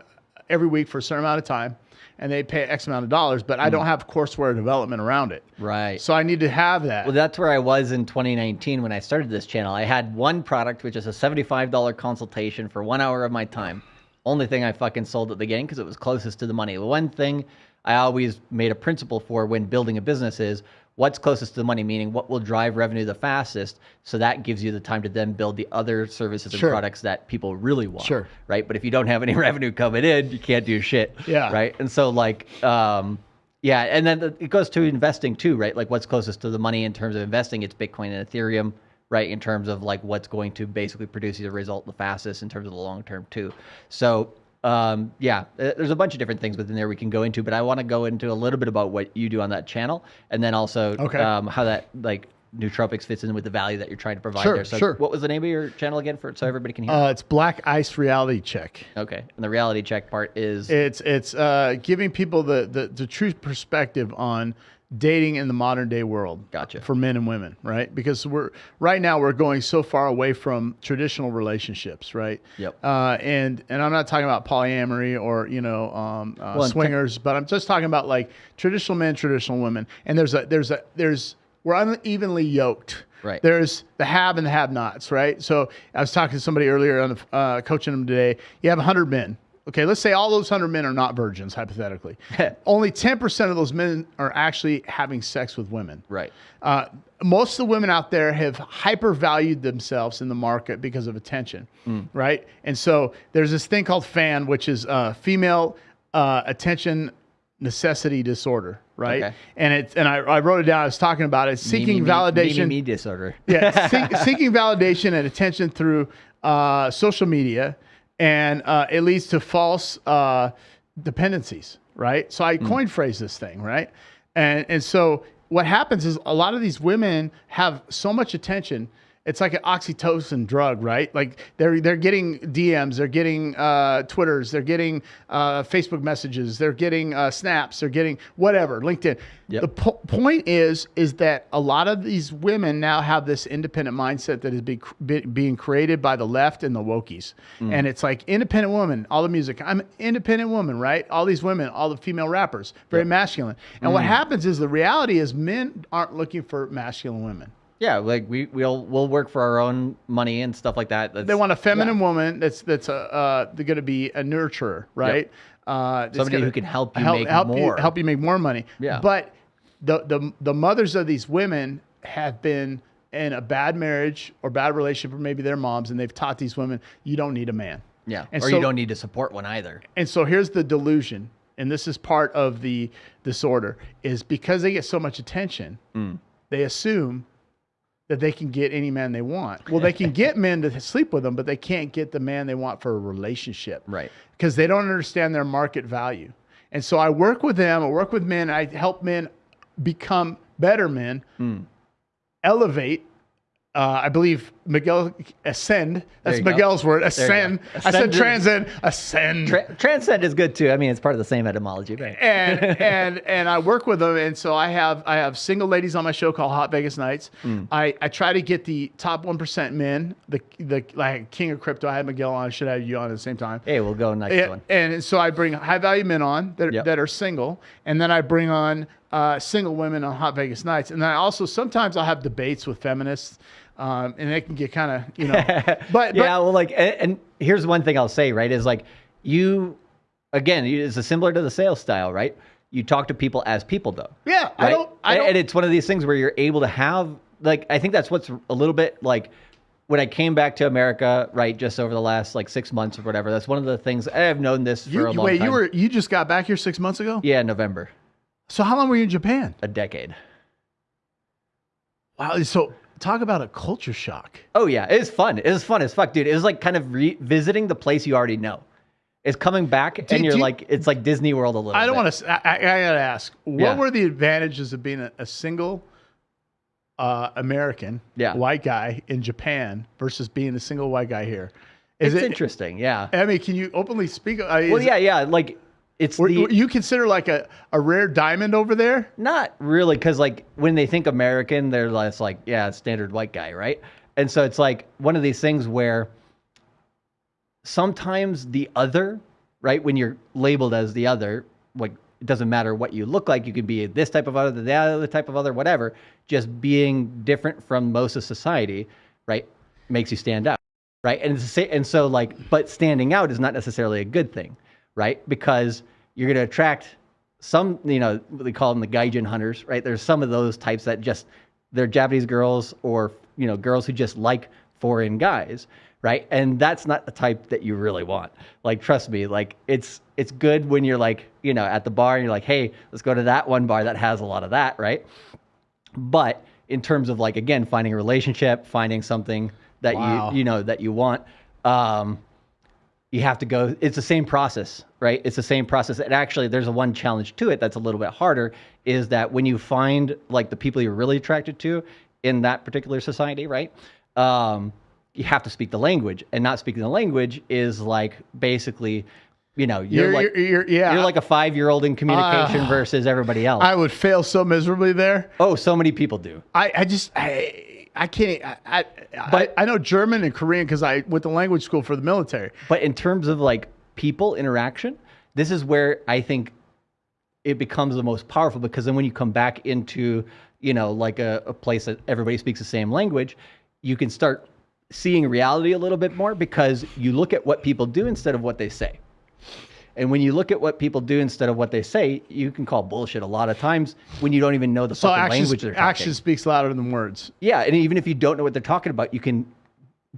every week for a certain amount of time, and they pay X amount of dollars, but Hmm. I don't have courseware development around it. Right. So I need to have that. Well, that's where I was in 2019 when I started this channel. I had one product, which is a $75 consultation for one hour of my time. Only thing I fucking sold at the beginning because it was closest to the money. The one thing I always made a principle for when building a business is what's closest to the money, meaning what will drive revenue the fastest. So that gives you the time to then build the other services and Sure. products that people really want. Sure. Right. But if you don't have any revenue coming in, you can't do shit. Yeah. Right. And so, like, um, yeah, and then the- it goes to investing too, right? Like what's closest to the money in terms of investing? It's Bitcoin and Ethereum, right? In terms of like what's going to basically produce the result the fastest in terms of the long term too. So um, yeah, uh, there's a bunch of different things within there we can go into, but I want to go into a little bit about what you do on that channel, and then also Okay. um, how that like nootropics fits in with the value that you're trying to provide Sure, there. So sure. what was the name of your channel again for so everybody can hear? Uh, it's Black Ice Reality Check. okay, and the reality check part is It's it's uh, giving people the, the the true perspective on dating in the modern day world. Gotcha. For men and women, right? Because we're right now we're going so far away from traditional relationships, right? Yep. Uh, and and I'm not talking about polyamory or you know um, uh, Well, swingers, but I'm just talking about like traditional men, traditional women. And there's a there's a there's we're unevenly yoked. Right. There's the have and the have-nots, right? So I was talking to somebody earlier on the uh, coaching them today. You have 100 men. Okay, let's say all those 100 men are not virgins, hypothetically. Only 10% of those men are actually having sex with women. right. Uh, most of the women out there have hypervalued themselves in the market because of attention, right? And so there's this thing called FAN, which is uh, female uh, attention necessity disorder, right? Okay. And it's and I, I wrote it down. I was talking about it, seeking me, me, validation Me, me, me disorder. yeah, seek, seeking validation and attention through uh, social media, and uh, it leads to false uh, dependencies, right? So I coined phrase this thing, right? And and so what happens is a lot of these women have so much attention. It's like an oxytocin drug, right? Like they're they're getting DMs, they're getting uh, Twitters, they're getting uh, Facebook messages, they're getting uh, snaps, they're getting whatever, LinkedIn. Yep. The po- point is is that a lot of these women now have this independent mindset that is be, be, being created by the left and the wokies. And it's like independent woman all the music i'm an independent woman right? All these women all the female rappers very masculine. And what happens is the reality is men aren't looking for masculine women Yeah, like we we'll we'll work for our own money and stuff like that. That's, they want a feminine woman that's that's a uh, they're going to be a nurturer right uh, Somebody who can help you help, make help more. you help you make more money Yeah. but the the the mothers of these women have been in a bad marriage or bad relationship or maybe their moms and they've taught these women you don't need a man yeah, and or so- you don't need to support one either. and so here's the delusion and this is part of the disorder is because they get so much attention they assume that they can get any man they want. Well they can get men to sleep with them but they can't get the man they want for a relationship. Right. because they don't understand their market value. And so i work with them i work with men i help men become better men hmm. elevate uh, I believe Miguel ascend. That's you go. Miguel's word. you. Ascend. I said Ascend transcend. Ascend. Tra- transcend is good too. I mean, it's part of the same etymology, right? and and and I work with them, and so I have I have single ladies on my show called Hot Vegas Nights. Mm. I, I try to get the top one percent men, the the like king of crypto. I had Miguel on. I should have you on at the same time. Hey, we'll go next Yeah, one. and so I bring high value men on that, Yep. that are single, and then I bring on uh, single women on Hot Vegas Nights, and then I also sometimes I'll have debates with feminists, um, and it can get kind of you know, but yeah, well, like, and, and here's one thing I'll say, right? Is like you, again, it's similar to the sales style, right? You talk to people as people, though. yeah, I don't, I And- don't, and it's one of these things where you're able to have, like, I think that's what's a little bit like when I came back to America, right, just over the last like six months or whatever. That's one of the things I've known this for you, a long wait, time. you were you just got back here six months ago. yeah, November, So how long were you in Japan? a decade. Wow, so talk about a culture shock. Oh yeah, it was fun. It was fun as fuck, dude. It was like kind of revisiting the place you already know. It's coming back, and you're you- like, it's like Disney World a little. I don't want to. I, I gotta ask, what Yeah. were the advantages of being a, a single uh, American Yeah. white guy in Japan versus being a single white guy here? Is It's it? interesting, yeah. I mean, can you openly speak? Uh, Well, yeah, yeah. Like it's Were, the you consider like a, a rare diamond over there? not really because like when they think American, they're less like yeah, standard white guy, right? And so it's like one of these things where sometimes the other, right? When you're labeled as the other, like it doesn't matter what you look like. You could be this type of other, the other type of other, whatever. Just being different from most of society, right, makes you stand out, right? And it's and so like, but standing out is not necessarily a good thing, right? Because you're going to attract some, you know, what they call them the gaijin hunters, right? There's some of those types that just they're Japanese girls or you know girls who just like foreign guys, right? And that's not the type that you really want. Like, trust me, like it's it's good when you're like you know at the bar and you're like, hey, let's go to that one bar that has a lot of that, right? But in terms of like again finding a relationship, finding something that Wow. you you know that you want. Um, you have to go it's the same process right it's the same process and actually there's a one challenge to it that's a little bit harder is that when you find like the people you're really attracted to in that particular society right um, you have to speak the language and not speaking the language is like basically you know you're, You're, like you're, you're- yeah. you're like a five year old in communication Ah. versus everybody else I would fail so miserably there. oh so many people do I, I just I I can't I I, But- I, I know German and Korean because I went to language school for the military. But in terms of like people interaction, this is where I think it becomes the most powerful because then when you come back into, you know, like a, a place that everybody speaks the same language, you can start seeing reality a little bit more because you look at what people do instead of what they say. And when you look at what people do instead of what they say, you can call bullshit a lot of times when you don't even know the So fucking action language they're talking. action speaks louder than words. Yeah, and even if you don't know what they're talking about, you can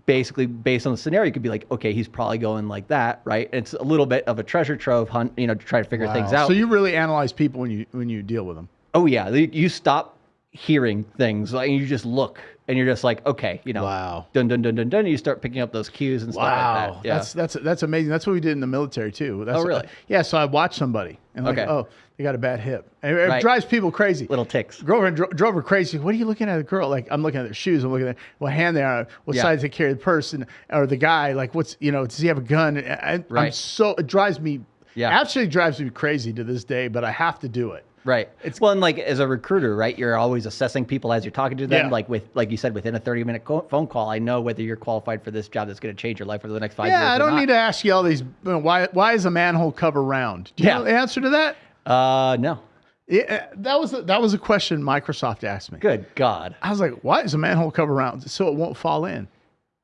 basically based on the scenario, you could be like, okay, he's probably going like that, right? It's a little bit of a treasure trove hunt, you know, to try to figure things out. So you really analyze people when you when you deal with them. oh yeah, you stop hearing things, like you just look, and you're just like, okay, you know, Wow. dun dun dun dun dun. You start picking up those cues and stuff like Wow, that. Yeah. that's that's that's amazing. That's what we did in the military too. That's, Oh, really? yeah. So I watched somebody and like, Okay. oh, they got a bad hip, and it Right. drives people crazy. little ticks. Girlfriend dro- drove her crazy. What are you looking at a girl? Like I'm looking at their shoes. I'm looking at what hand they are. What Yeah. size they carry the person or the guy. Like what's you know? Does he have a gun? I, I'm so it drives me. Yeah. Actually drives me crazy to this day, but I have to do it. Right. It's- well, and like as a recruiter, right? You're always assessing people as you're talking to them. Yeah. Like with, like you said, within a 30 minute co- phone call, I know whether you're qualified for this job that's going to change your life for the next five years. Yeah, I don't not. need to ask you all these. you know, Why why is a manhole cover round? Do you Yeah. know the answer to that? Uh, no. Yeah, that was a, that was a question Microsoft asked me. Good God. I was like, why is a manhole cover round? So it won't fall in.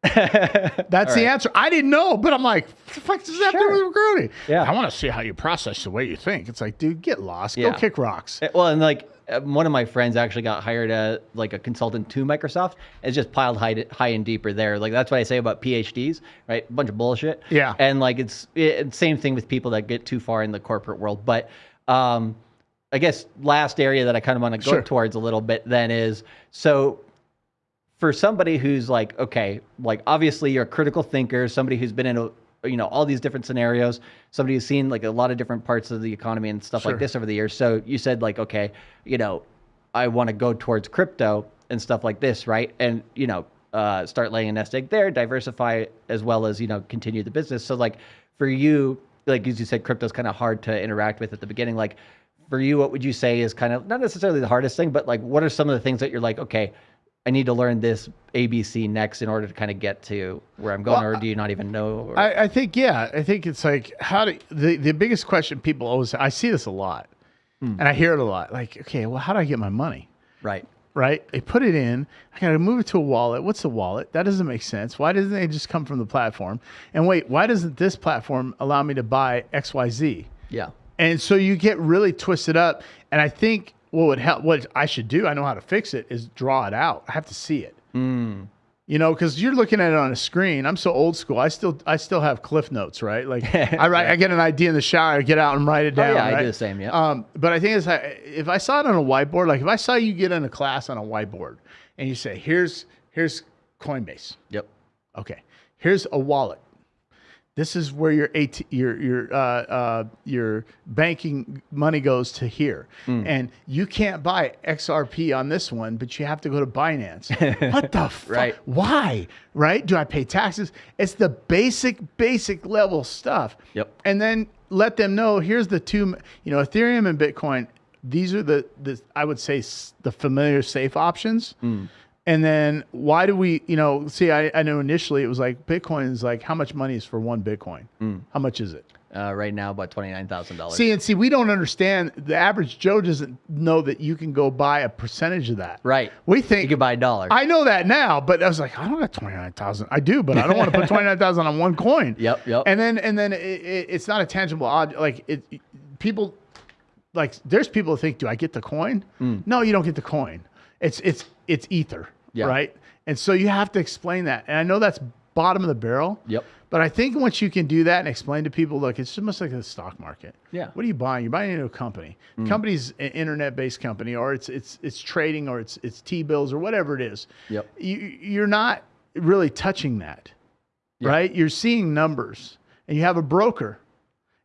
That's the answer. I didn't know, but I'm like, what the fuck does that do with recruiting? Yeah. I want to see how you process the way you think. It's like, dude, get lost. Yeah. Go kick rocks. Uh, Well, and like uh, one of my friends actually got hired as like a consultant to Microsoft. It's just piled high, high and deeper there. Like that's what I say about PhDs, right? A bunch of bullshit. Yeah. And like it's, it, same thing with people that get too far in the corporate world. But um, I guess last area that I kind of want to go Sure. towards a little bit then is so for somebody who's like, okay, like obviously you're a critical thinker, somebody who's been in a you know all these different scenarios, somebody who's seen like a lot of different parts of the economy and stuff Sure. like this over the years. So you said like, okay, you know, I want to go towards crypto and stuff like this, right? And you know, uh, start laying a nest egg there, diversify as well as you know continue the business. So like for you, like as you said, crypto's kind of hard to interact with at the beginning. Like for you, what would you say is kind of not necessarily the hardest thing, but like what are some of the things that you're like, okay, I need to learn this ABC next in order to kind of get to where I'm going, Well, or do you not even know? Or, I, I think, yeah, I think it's like, how do the, the biggest question people always, I see this a lot Hmm. and I hear it a lot. Like, okay, well, how do I get my money? right. right? They put it in. I got to move it to a wallet. What's a wallet? That doesn't make sense. Why doesn't it just come from the platform? And wait, why doesn't this platform allow me to buy XYZ? Yeah. And so you get really twisted up. And I think what would help, what I should do, I know how to fix it, is draw it out. I have to see it. Mm. You know, because you're looking at it on a screen. I'm so old school. I still, I still have cliff notes, right? Like I write, I get an idea in the shower, I get out and write it Oh, down. yeah, I do the same. Yeah. Um, but I think it's like, if I saw it on a whiteboard, like if I saw you get in a class on a whiteboard and you say, here's here's Coinbase. yep. Okay. Here's a wallet. This is where your AT, your your uh, uh, your banking money goes to here, and you can't buy XRP on this one, but you have to go to Binance. what the fuck? Right. Why? Right? Do I pay taxes? It's the basic, basic level stuff. Yep. And then let them know here's the two. You know, Ethereum and Bitcoin. These are the the I would say the familiar safe options. And then why do we, you know, see, I, I know initially it was like Bitcoin is like, how much money is for one Bitcoin? How much is it? Uh, right now, about twenty nine thousand dollars. See, and see, we don't understand. The average Joe doesn't know that you can go buy a percentage of that. Right. We think You can buy a dollar. I know that now, but I was like, I don't got 29,000. I do, but I don't want to put 29,000 on one coin. Yep, yep. And then, and then it, it, it's not a tangible object. Like it, people, like there's people who think, do I get the coin? No, you don't get the coin. It's, it's, it's ether. Yeah. Right. And so you have to explain that. And I know that's bottom of the barrel. Yep. But I think once you can do that and explain to people, look, it's almost like the stock market. Yeah. What are you buying? You're buying into a company. The company's an internet-based company, or it's it's it's trading, or it's it's T-bills, or whatever it is. Yep. You, you're not really touching that, right? You're seeing numbers, and you have a broker,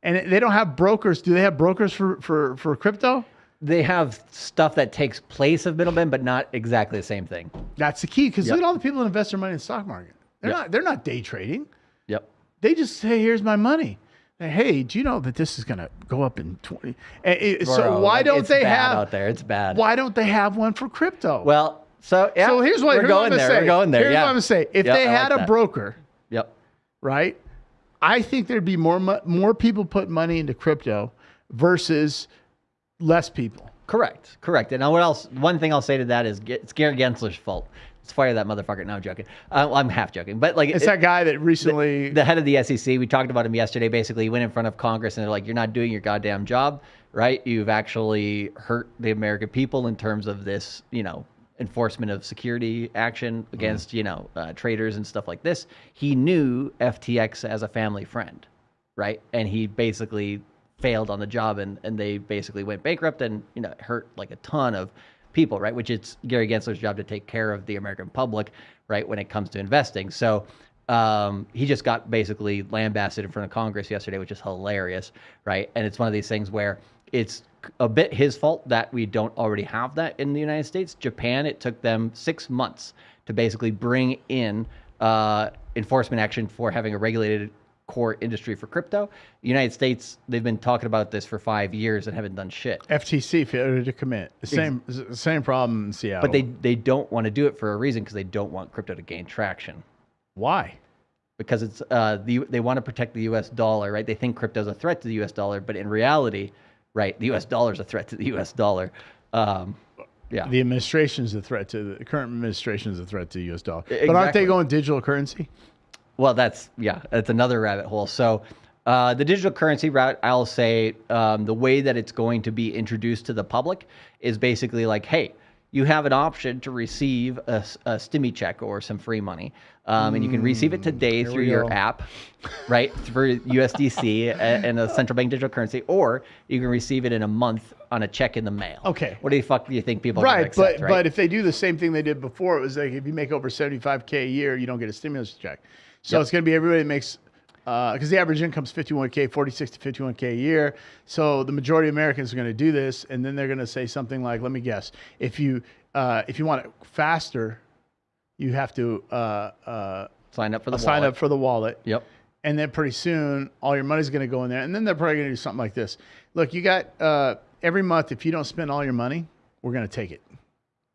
and they don't have brokers. Do they have brokers for for for crypto? They have stuff that takes place of middlemen, but not exactly the same thing. That's the key. Because Yep. look at all the people that invest their money in the stock market. They're Yep. not they're not day trading. Yep. They just say, "Here's my money." Hey, do you know that this is going to go up in twenty? So why like, don't they have? out there? It's bad. Why don't they have one for crypto? Well, so yeah. so here's what we're here's going what there. say. We're going there. Here's yeah. what I'm gonna say. If Yeah, they had like a that. broker, Yep. right? I think there'd be more more people put money into crypto versus less people. Correct. Correct. And now what else? One thing I'll say to that is it's Gary Gensler's fault. Let's fire that motherfucker. No, I'm joking. Uh, well, I'm half joking, but like It's it- that guy that recently. the head of the SEC. We talked about him yesterday. Basically, he went in front of Congress and they're like, "You're not doing your goddamn job, right? You've actually hurt the American people in terms of this, you know, enforcement of security action against, you know, uh, traders and stuff like this." He knew FTX as a family friend, right? And he basically failed on the job, and and they basically went bankrupt and you know hurt like a ton of people, right? Which it's Gary Gensler's job to take care of the American public, right, when it comes to investing. So um, he just got basically lambasted in front of Congress yesterday, which is hilarious, right? And it's one of these things where it's a bit his fault that we don't already have that in the United States. Japan, it took them six months to basically bring in uh, enforcement action for having a regulated core industry for crypto. The United States, they've been talking about this for five years and haven't done shit. FTC failure to commit. Same the same problem in Seattle. But they they don't want to do it for a reason because they don't want crypto to gain traction. why? Because it's uh the they want to protect the U.S. dollar, right? They think crypto is a threat to the U.S. dollar, but in reality, right, the U.S. dollar is a threat to the U.S. dollar. Um, yeah, The administration is a threat to the current administration is a threat to the U.S. dollar. But aren't they going digital currency? Well, that's yeah, that's another rabbit hole. So, uh, the digital currency route, I'll say um, the way that it's going to be introduced to the public is basically like, hey, you have an option to receive a, a stimmy check or some free money, um, and you can receive it today through your go. app, right, through USDC and a central bank digital currency, or you can receive it in a month on a check in the mail. Okay. What do you fuck do you think people are Right, accept, but but if they do the same thing they did before, it was like if you make over seventy five k a year, you don't get a stimulus check. So Yep. it's going to be everybody that makes because the average income is fifty one k, forty six to fifty one k a year. So the majority of Americans are going to do this, and then they're going to say something like, "Let me guess, if you uh, if you want it faster, you have to uh, uh, sign up for the sign wallet. up for the wallet." Yep. and then pretty soon all your money's going to go in there and then they're probably going to do something like this look you got uh, every month if you don't spend all your money we're going to take it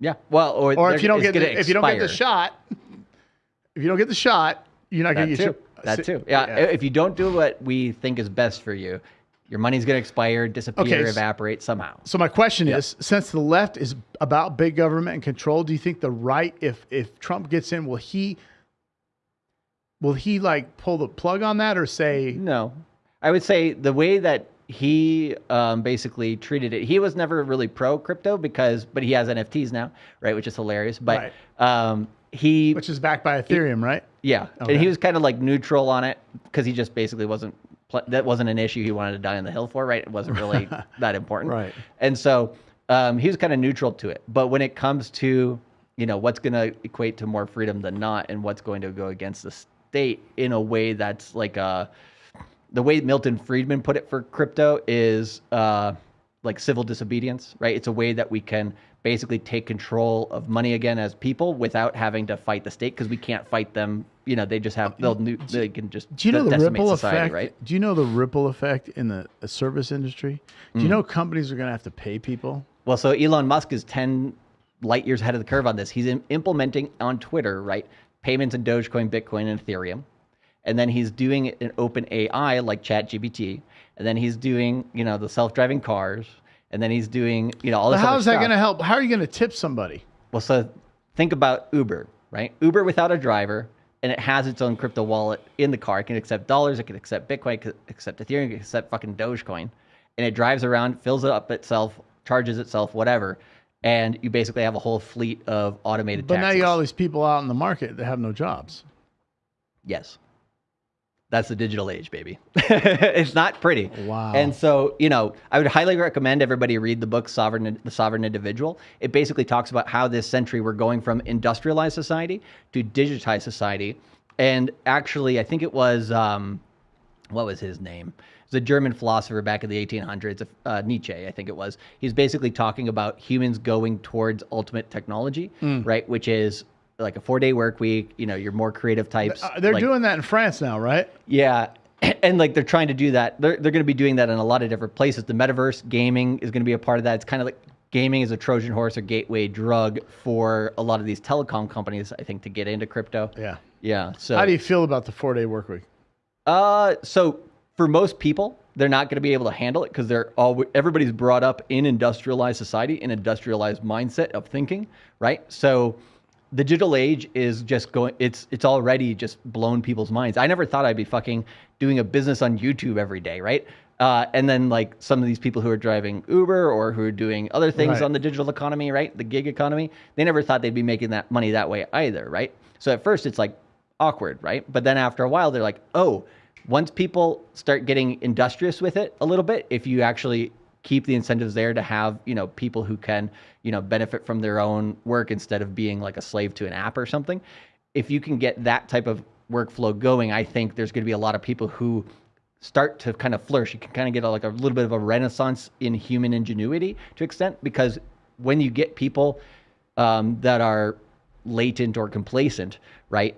Yeah. Well, or or if you don't get the, if you don't get the shot if you don't get the shot you're not going to get too. your That too. Yeah. If you don't do what we think is best for you, your money's going to expire, disappear, Okay, evaporate somehow. so my question is since the left is about big government and control do you think the right if if trump gets in will he will he like pull the plug on that or say No, I would say the way that he um, basically treated it, he was never really pro crypto because, but he has NFTs now, right? Which is hilarious. But um, he, which is backed by ethereum right yeah, Okay. and he was kind of like neutral on it because he just basically wasn't. That wasn't an issue he wanted to die on the hill for, right? It wasn't really that important, Right. And so um, he was kind of neutral to it. But when it comes to you know what's going to equate to more freedom than not, and what's going to go against the state in a way that's like a the way Milton Friedman put it for crypto is uh, like civil disobedience, right? It's a way that we can basically take control of money again as people without having to fight the state because we can't fight them. You know, they just have they'll nu- they can just Do you know the ripple society, effect? right? Do you know the ripple effect in the uh, service industry? Do Hmm. you know companies are going to have to pay people? Well, so Elon Musk is 10 light years ahead of the curve on this. He's im- implementing on Twitter, right, payments in Dogecoin, Bitcoin, and Ethereum. And then he's doing it in OpenAI like ChatGPT. And then he's doing, you know, the self-driving cars. And then he's doing, you know, all But this how other is that going to help? How are you going to tip somebody? Well, so think about Uber, right? Uber without a driver, and it has its own crypto wallet in the car. It can accept dollars, it can accept Bitcoin, it can accept Ethereum, it can accept fucking Dogecoin. And it drives around, fills it up itself, charges itself, whatever. And you basically have a whole fleet of automated But now you got all these people out in the market that have no jobs. Yes. That's the digital age, baby. it's not pretty. Wow. And so, you know, I would highly recommend everybody read the book Sovereign The Sovereign Individual. It basically talks about how this century we're going from industrialized society to digitized society. And actually, I think it was um, what was his name? It was a German philosopher back in the 1800s, uh, Nietzsche, I think it was. He's basically talking about humans going towards ultimate technology, right? Which is like a four day work week. You know, you're more creative types. Uh, they're like- doing that in France now, right? yeah. And like they're trying to do that. They're, they're going to be doing that in a lot of different places. The metaverse gaming is going to be a part of that. It's kind of like gaming is a Trojan horse or gateway drug for a lot of these telecom companies, I think, to get into crypto. Yeah. Yeah. So How do you feel about the four day work week? uh, so for most people, they're not going to be able to handle it because they're all everybody's brought up in industrialized society, in industrialized mindset of thinking, right? So the digital age is just going. It's it's already just blown people's minds. I never thought I'd be fucking doing a business on YouTube every day, right? Uh, and then like some of these people who are driving Uber or who are doing other things Right. on the digital economy, right? The gig economy, they never thought they'd be making that money that way either, right? So at first it's like awkward, right? But then after a while, they're like, oh, once people start getting industrious with it a little bit, if you actually keep the incentives there to have, you know, people who can, you know, benefit from their own work instead of being like a slave to an app or something, if you can get that type of workflow going, I think there's going to be a lot of people who start to kind of flourish. You can kind of get a, like a little bit of a renaissance in human ingenuity to extent because when you get people um, that are latent or complacent, right?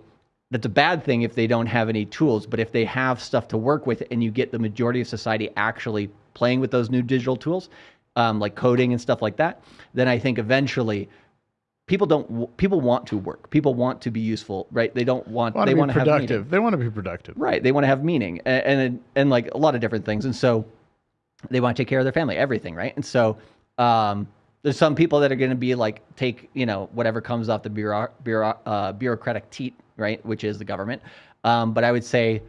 That's a bad thing if they don't have any tools, but if they have stuff to work with and you get the majority of society actually playing with those new digital tools, um, like coding and stuff like that, then I think eventually people don't people want to work. People want to be useful, right? They don't want Want they to be want to have productive. They want to be productive. Right. They want to have meaning and, and and like a lot of different things. And so they want to take care of their family, everything, right? And so um, there's some people that are going to be like take you know whatever comes off the bureau, bureau, uh, bureaucratic teat, right, which is the government. Um, but I would say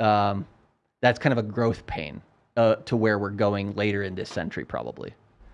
um, that's kind of a growth pain uh, to where we're going later in this century, probably,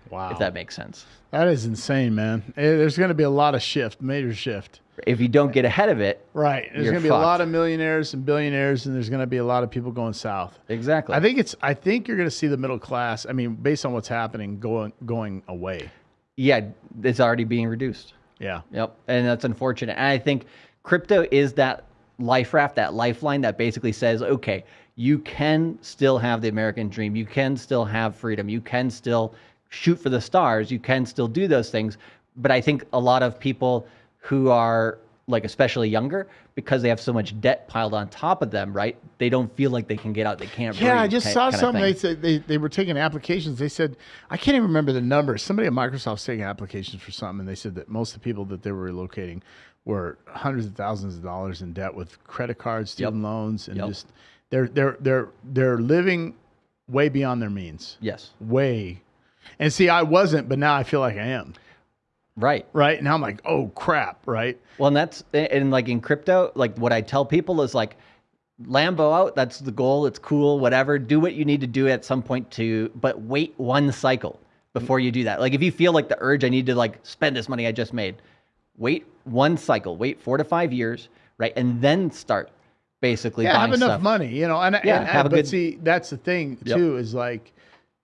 Wow. if that makes sense. that is insane, man. Eh, There's going to be a lot of shift, major shift. If you don't get ahead of it, Right. There's going to be a lot of millionaires and billionaires, and there's going to be a lot of people going south. exactly. I think it's. I think you're going to see the middle class. I mean, based on what's happening, going going away. yeah, it's already being reduced. Yeah. Yep. And that's unfortunate. And I think crypto is that life raft, that lifeline that basically says, okay, you can still have the American dream. You can still have freedom. You can still shoot for the stars. You can still do those things. But I think a lot of people who are like especially younger because they have so much debt piled on top of them, right? They don't feel like they can get out. They can't. Yeah, I just saw something. They said they, they were taking applications. They said I can't even remember the numbers. Somebody at Microsoft's taking applications for something, and they said that most of the people that they were relocating were hundreds of thousands of dollars in debt with credit cards, student loans, and Yep. just they're they're they're they're living way beyond their means. Yes. Way. And see, I wasn't, but now I feel like I am. Right. Right now, I'm like, oh crap, right? Well, and that's and like in crypto, like what I tell people is like Lambo out, that's the goal. It's cool, whatever. Do what you need to do at some point to, but wait one cycle before you do that. Like if you feel like the urge, I need to like spend this money I just made, wait one cycle, wait four to five years, right, and then start basically yeah, buying have enough stuff. money, you know. And Yeah, and, have a but good- see, that's the thing Yep. too is like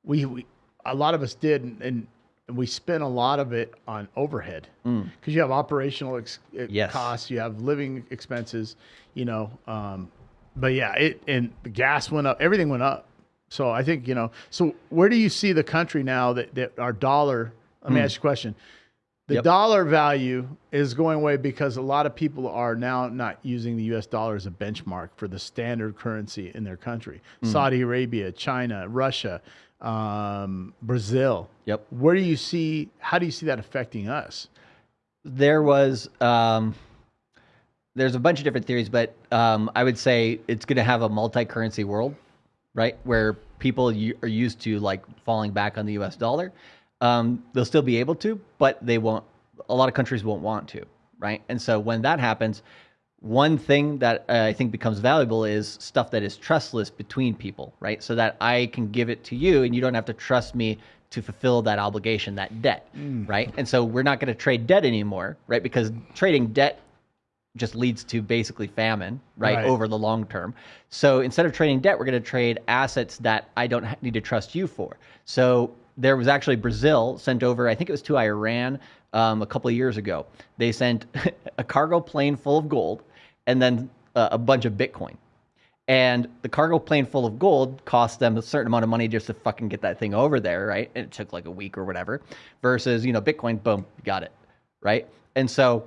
we, we a lot of us did, and, and we spent a lot of it on overhead because you have operational ex- Mm. Yes. costs, you have living expenses, you know. Um, but yeah, it and the gas went up, everything went up. So I think you know. So where do you see the country now that, that our dollar? Let me ask you a question. The. Yep. dollar value is going away because a lot of people are now not using the US dollar as a benchmark for the standard currency in their country. Hmm. Saudi Arabia, China, Russia, um, Brazil. Yep. Where do you see, how do you see that affecting us? there was um, there's a bunch of different theories, but um, I would say it's going to have a multi-currency world, right? Where people are used to like falling back on the U.S. dollar. Um, they'll still be able to, but they won't. A lot of countries won't want to, right? And so when that happens, one thing that uh, I think becomes valuable is stuff that is trustless between people, right? So that I can give it to you and you don't have to trust me to fulfill that obligation, that debt, right? And so we're not going to trade debt anymore, right? Because trading debt just leads to basically famine, right, Right. over the long term. So instead of trading debt, we're going to trade assets that I don't ha- need to trust you for. So there was actually Brazil sent over, I think it was to Iran um, a couple of years ago. They sent a cargo plane full of gold and then uh, a bunch of Bitcoin. And the cargo plane full of gold cost them a certain amount of money just to fucking get that thing over there, right? And it took like a week or whatever. Versus, you know, Bitcoin, boom, got it, right? And so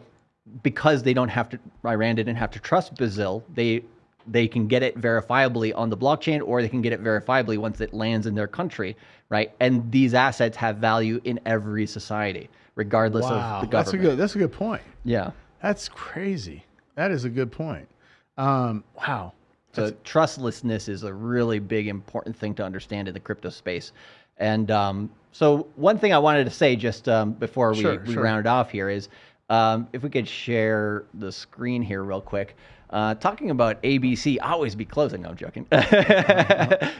because they don't have to Iran didn't have to trust Brazil, they they can get it verifiably on the blockchain or they can get it verifiably once it lands in their country, right? And these assets have value in every society, regardless Wow, of the government. that's a good. That's a good point. yeah. That's crazy. That is a good point. Um, wow. So trustlessness is a really big important thing to understand in the crypto space. And um, so one thing I wanted to say just um, before we, Sure, we sure. round it off here is um, if we could share the screen here real quick. Uh, talking about ABC, always be closing. No, I'm joking.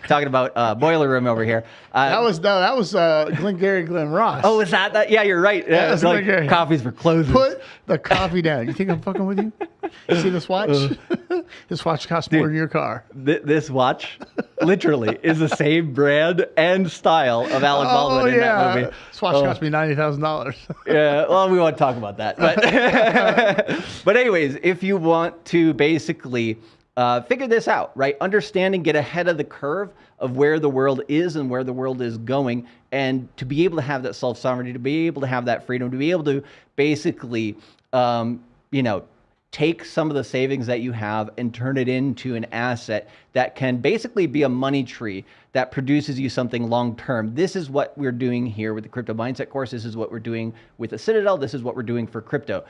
talking about uh, Boiler Room over here. Uh, That was no, that was uh, Glengarry Glen Ross. oh, is that that? Yeah, you're right. Yeah, it's like coffees for closers. Put the coffee down. You think I'm fucking with you? You see this watch? This watch costs more than your car. Th- this watch literally is the same brand and style of Alec Baldwin in that movie. This watch Oh. cost me ninety thousand dollars. yeah, well, we won't talk about that. But, but anyways, if you want to basically uh, figure this out, right? Understand and get ahead of the curve of where the world is and where the world is going, and to be able to have that self sovereignty, to be able to have that freedom, to be able to basically, um, you know, take some of the savings that you have and turn it into an asset that can basically be a money tree that produces you something long term. This is what we're doing here with the crypto mindset course. This is what we're doing with the Citadel. This is what we're doing for crypto.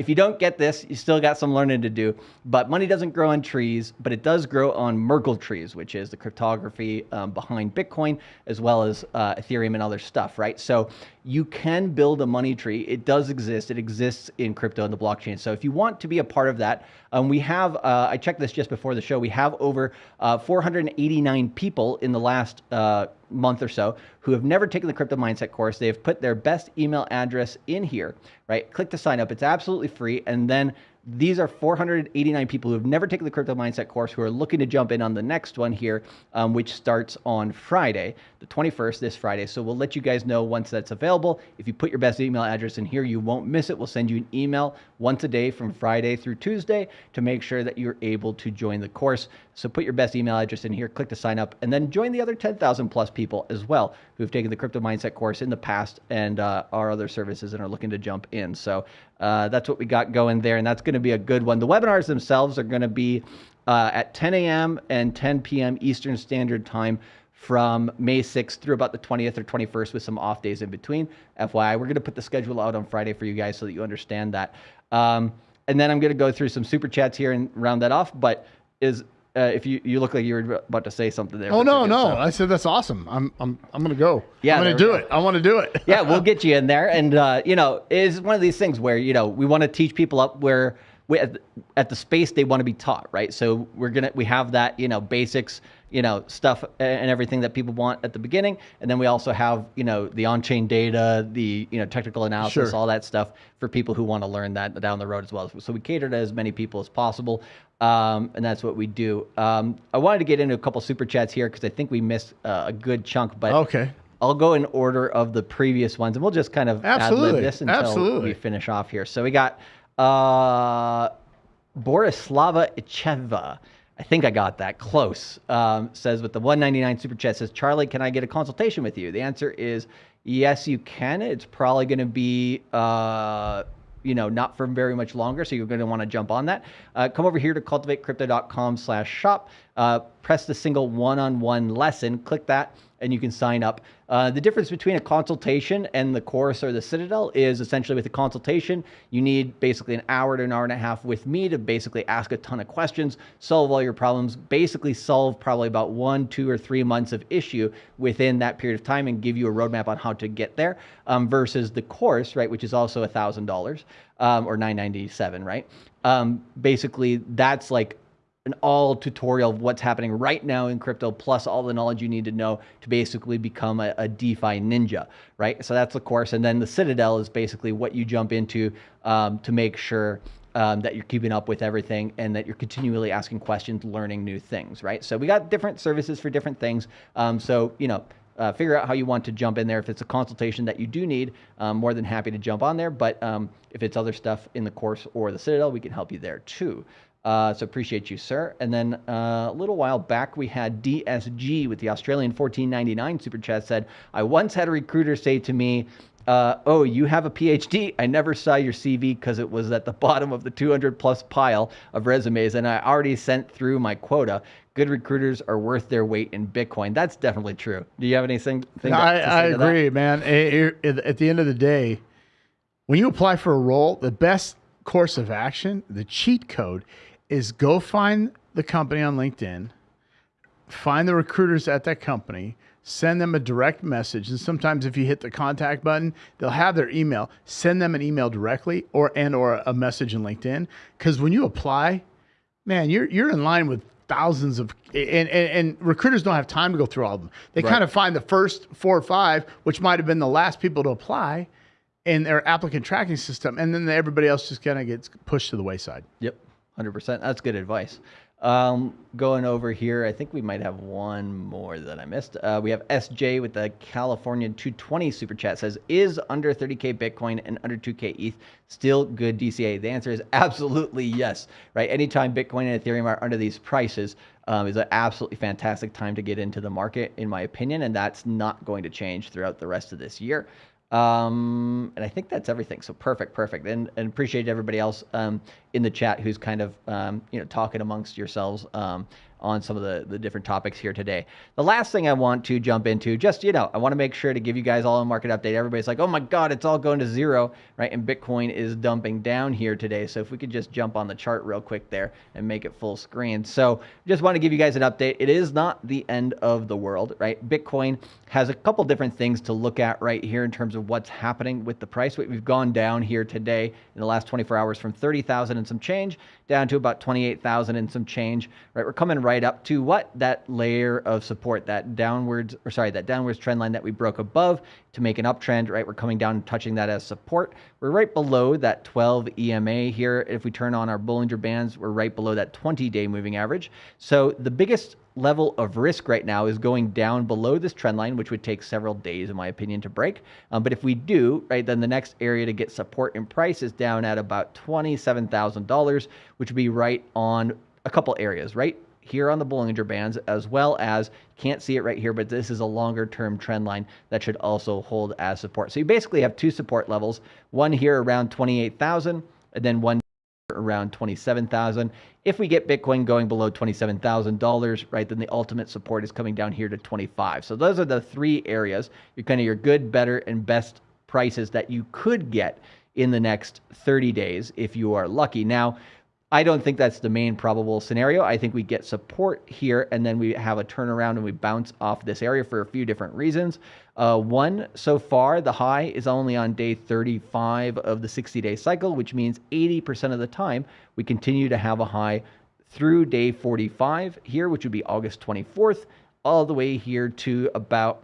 If you don't get this, you still got some learning to do. But money doesn't grow on trees, but it does grow on Merkle trees, which is the cryptography um, behind Bitcoin, as well as uh, Ethereum and other stuff, right? So you can build a money tree. It does exist. It exists in crypto and the blockchain. So if you want to be a part of that, um, we have, uh, I checked this just before the show, we have over uh, 489 people in the last uh, month or so who have never taken the crypto mindset course. They have put their best email address in here, right? Click to sign up. It's absolutely free. And then these are 489 people who have never taken the crypto mindset course who are looking to jump in on the next one here, um, which starts on Friday, the 21st, this Friday. So we'll let you guys know once that's available. If you put your best email address in here, you won't miss it. We'll send you an email once a day from Friday through Tuesday to make sure that you're able to join the course. So put your best email address in here, click to sign up, and then join the other 10,000 plus people as well who've taken the crypto mindset course in the past and uh, our other services and are looking to jump in. So uh, that's what we got going there, and that's going to be a good one. The webinars themselves are going to be uh, at 10 a.m. and 10 p.m. Eastern Standard Time from May 6th through about the 20th or 21st with some off days in between. FYI, we're going to put the schedule out on Friday for you guys so that you understand that. Um, and then I'm going to go through some super chats here and round that off. But is uh, if you you look like you were about to say something there. Oh no, no! so- I said that's awesome. I'm I'm I'm gonna go. Yeah, I'm gonna do go. it. I want to do it. yeah, we'll get you in there. And, uh, you know, it's one of these things where, you know, we want to teach people up where at, at the space they want to be taught, right? So we're going to, we have that, you know, basics, you know, stuff and everything that people want at the beginning. And then we also have, you know, the on-chain data, the, you know, technical analysis, Sure. all that stuff for people who want to learn that down the road as well. So we cater to as many people as possible. Um, and that's what we do. Um, I wanted to get into a couple super chats here because I think we missed uh, a good chunk, but Okay. I'll go in order of the previous ones, and we'll just kind of Absolutely. this until Absolutely. we finish off here. So we got uh, Borislava Icheva. I think I got that close. Um, says with the 199 super chat says Charlie, can I get a consultation with you? The answer is yes, you can. It's probably going to be. Uh, you know, not for very much longer, so you're going to want to jump on that. Uh, come over here to cultivatecrypto.com slash shop. Uh, press the single one-on-one lesson. Click that, and you can sign up. Uh, the difference between a consultation and the course or the Citadel is essentially with a consultation, you need basically an hour to an hour and a half with me to basically ask a ton of questions, solve all your problems, basically solve probably about one, two, or three months of issue within that period of time and give you a roadmap on how to get there um, versus the course, right, which is also $1,000 um, or 997 right? Um, basically, that's like an all tutorial of what's happening right now in crypto, plus all the knowledge you need to know to basically become a, a DeFi ninja, right? So that's the course. And then the Citadel is basically what you jump into um, to make sure um, that you're keeping up with everything and that you're continually asking questions, learning new things, right? So we got different services for different things. Um, so, you know, uh, figure out how you want to jump in there. If it's a consultation that you do need, more than happy to jump on there. But um, if it's other stuff in the course or the Citadel, we can help you there too. Uh, so appreciate you, sir. And then uh, a little while back, we had DSG with the Australian 1499 super chat said, I once had a recruiter say to me, uh, oh, you have a PhD? I never saw your CV because it was at the bottom of the 200 plus pile of resumes, and I already sent through my quota. Good recruiters are worth their weight in Bitcoin. That's definitely true. Do you have anything? I, I agree, that? man. At the end of the day, when you apply for a role, the best course of action, the cheat code, is go find the company on LinkedIn, find the recruiters at that company, send them a direct message. And sometimes if you hit the contact button, they'll have their email. Send them an email directly or and or a message in LinkedIn. Because when you apply, man, you're you're in line with thousands of and, and, and, recruiters don't have time to go through all of them. They right. kind of find the first four or five, which might have been the last people to apply in their applicant tracking system, and then everybody else just kind of gets pushed to the wayside. Yep. 100%. That's good advice. Um, going over here, I think we might have one more that I missed. Uh, we have SJ with the California 220 super chat says, Is under 30K Bitcoin and under 2K ETH still good DCA? The answer is absolutely yes, right? Anytime Bitcoin and Ethereum are under these prices um, is an absolutely fantastic time to get into the market, in my opinion, and that's not going to change throughout the rest of this year. Um, and I think that's everything. So perfect, perfect. And, and appreciate everybody else um, in the chat who's kind of, um, you know, talking amongst yourselves um, on some of the, the different topics here today. The last thing I want to jump into, just, you know, I want to make sure to give you guys all a market update. Everybody's like, oh my God, it's all going to zero, right? And Bitcoin is dumping down here today. So if we could just jump on the chart real quick there and make it full screen. So just want to give you guys an update. It is not the end of the world, right? Bitcoin has a couple different things to look at right here in terms of what's happening with the price. We've gone down here today in the last 24 hours from 30,000 and some change down to about 28,000 and some change, right? We're coming right up to what? That layer of support, that downwards, or sorry, that downwards trend line that we broke above to make an uptrend, right? We're coming down and touching that as support. We're right below that 12 EMA here. If we turn on our Bollinger Bands, we're right below that 20-day moving average. So the biggest level of risk right now is going down below this trend line, which would take several days, in my opinion, to break. Um, but if we do, right, then the next area to get support in price is down at about $27,000, which would be right on a couple areas, right? Here on the Bollinger Bands, as well as, can't see it right here, but this is a longer term trend line that should also hold as support. So you basically have two support levels, one here around 28,000, and then one around 27,000. If we get Bitcoin going below $27,000, right, then the ultimate support is coming down here to 25. So those are the three areas, your kind of your good, better, and best prices that you could get in the next 30 days if you are lucky. Now, I don't think that's the main probable scenario. I think we get support here and then we have a turnaround and we bounce off this area for a few different reasons. Uh, one, so far, the high is only on day 35 of the 60 day cycle, which means 80% of the time we continue to have a high through day 45 here, which would be August 24th, all the way here to about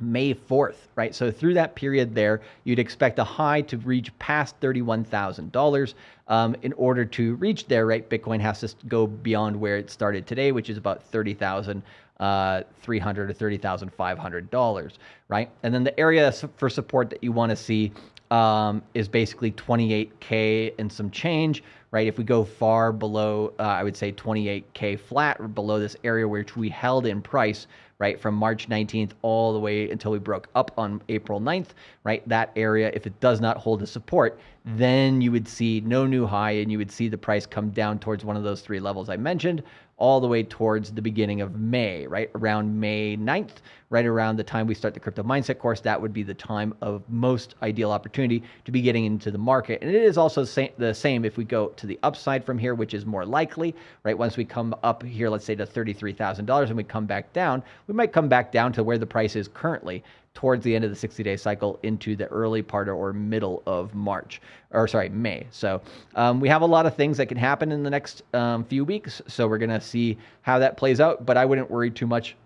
May 4th, right? So through that period there, you'd expect a high to reach past $31,000. Um, in order to reach there, right, Bitcoin has to go beyond where it started today, which is about 30,000 uh, 300 to $30,500, right? And then the area for support that you want to see um, is basically 28K and some change, right? If we go far below, uh, I would say 28K flat or below this area which we held in price, right, from March 19th all the way until we broke up on April 9th, right? That area, if it does not hold a support, then you would see no new high and you would see the price come down towards one of those three levels I mentioned, all the way towards the beginning of May, right? Around May 9th, right around the time we start the crypto mindset course, that would be the time of most ideal opportunity to be getting into the market. And it is also the same if we go to the upside from here, which is more likely, right? Once we come up here, let's say to $33,000 and we come back down, we might come back down to where the price is currently towards the end of the 60 day cycle into the early part or middle of March, or sorry, May. So um, we have a lot of things that can happen in the next um, few weeks. So we're going to see how that plays out, but I wouldn't worry too much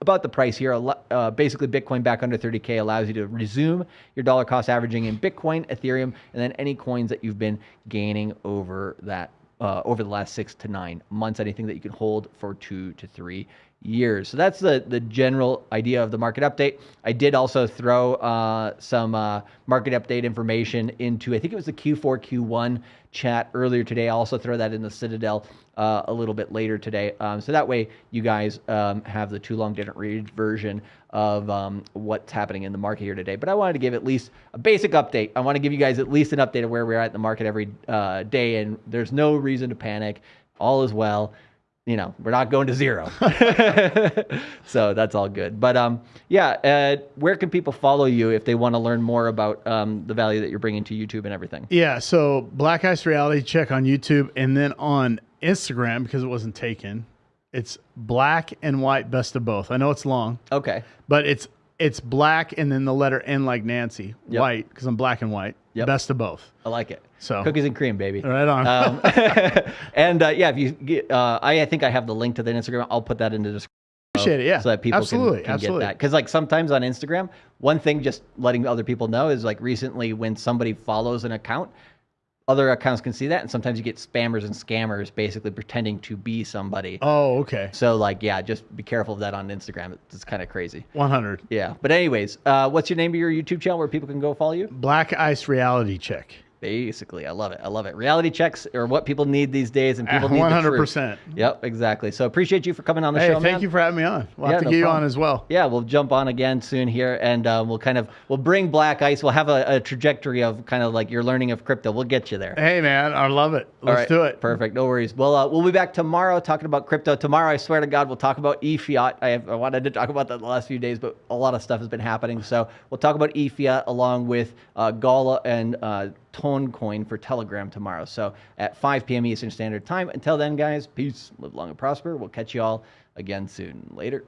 about the price here. Uh, basically, Bitcoin back under 30K allows you to resume your dollar cost averaging in Bitcoin, Ethereum, and then any coins that you've been gaining over that uh, over the last six to nine months. Anything that you can hold for two to three years. So that's the the general idea of the market update. I did also throw uh, some uh, market update information into I think it was the Q4 Q1 chat earlier today. I'll also throw that in the Citadel uh, a little bit later today. Um, so that way you guys um, have the too long didn't read version of um, what's happening in the market here today. But I wanted to give at least a basic update. I want to give you guys at least an update of where we're at in the market every uh, day, and there's no reason to panic. All is well you know, we're not going to zero. so that's all good. But um, yeah, uh, where can people follow you if they want to learn more about um, the value that you're bringing to YouTube and everything? Yeah, so Black Ice Reality check on YouTube and then on Instagram because it wasn't taken. It's black and white best of both. I know it's long, Okay. but it's it's black and then the letter N like Nancy, Yep. white because I'm black and white. Yep. Best of both. I like it. So- cookies and cream, baby. Right on. Um, and uh, yeah, if you get, uh, I, I think I have the link to the Instagram. I'll put that in the description. Appreciate it. Yeah. so that people absolutely, can, can absolutely. get that. Because like sometimes on Instagram, one thing just letting other people know is like recently when somebody follows an account, other accounts can see that, and sometimes you get spammers and scammers basically pretending to be somebody. Oh, okay. So like yeah, just be careful of that on Instagram. It's, kind of crazy. 100. Yeah. But anyways, uh, what's your name of your YouTube channel where people can go follow you? Black Ice Reality check. Basically, I love it. I love it. Reality checks are what people need these days, and people need One hundred percent. Yep, exactly. So appreciate you for coming on the Hey, show, thank man. you for having me on. We'll Yeah, have to no get you problem. on as well. Yeah, we'll jump on again soon here, and uh, we'll kind of we'll bring Black Ice. We'll have a, a trajectory of kind of like your learning of crypto. We'll get you there. Hey, man, I love it. Let's right, do it. Perfect. No worries. Well, uh, we'll be back tomorrow talking about crypto. Tomorrow, I swear to God, we'll talk about e fiat. I, have, I wanted to talk about that the last few days, but a lot of stuff has been happening. So we'll talk about e fiat along with uh, Gala and uh, Toncoin for Telegram tomorrow. So at 5 p.m. Eastern Standard Time. Until then, guys, peace, live long and prosper. We'll catch you all again soon. Later.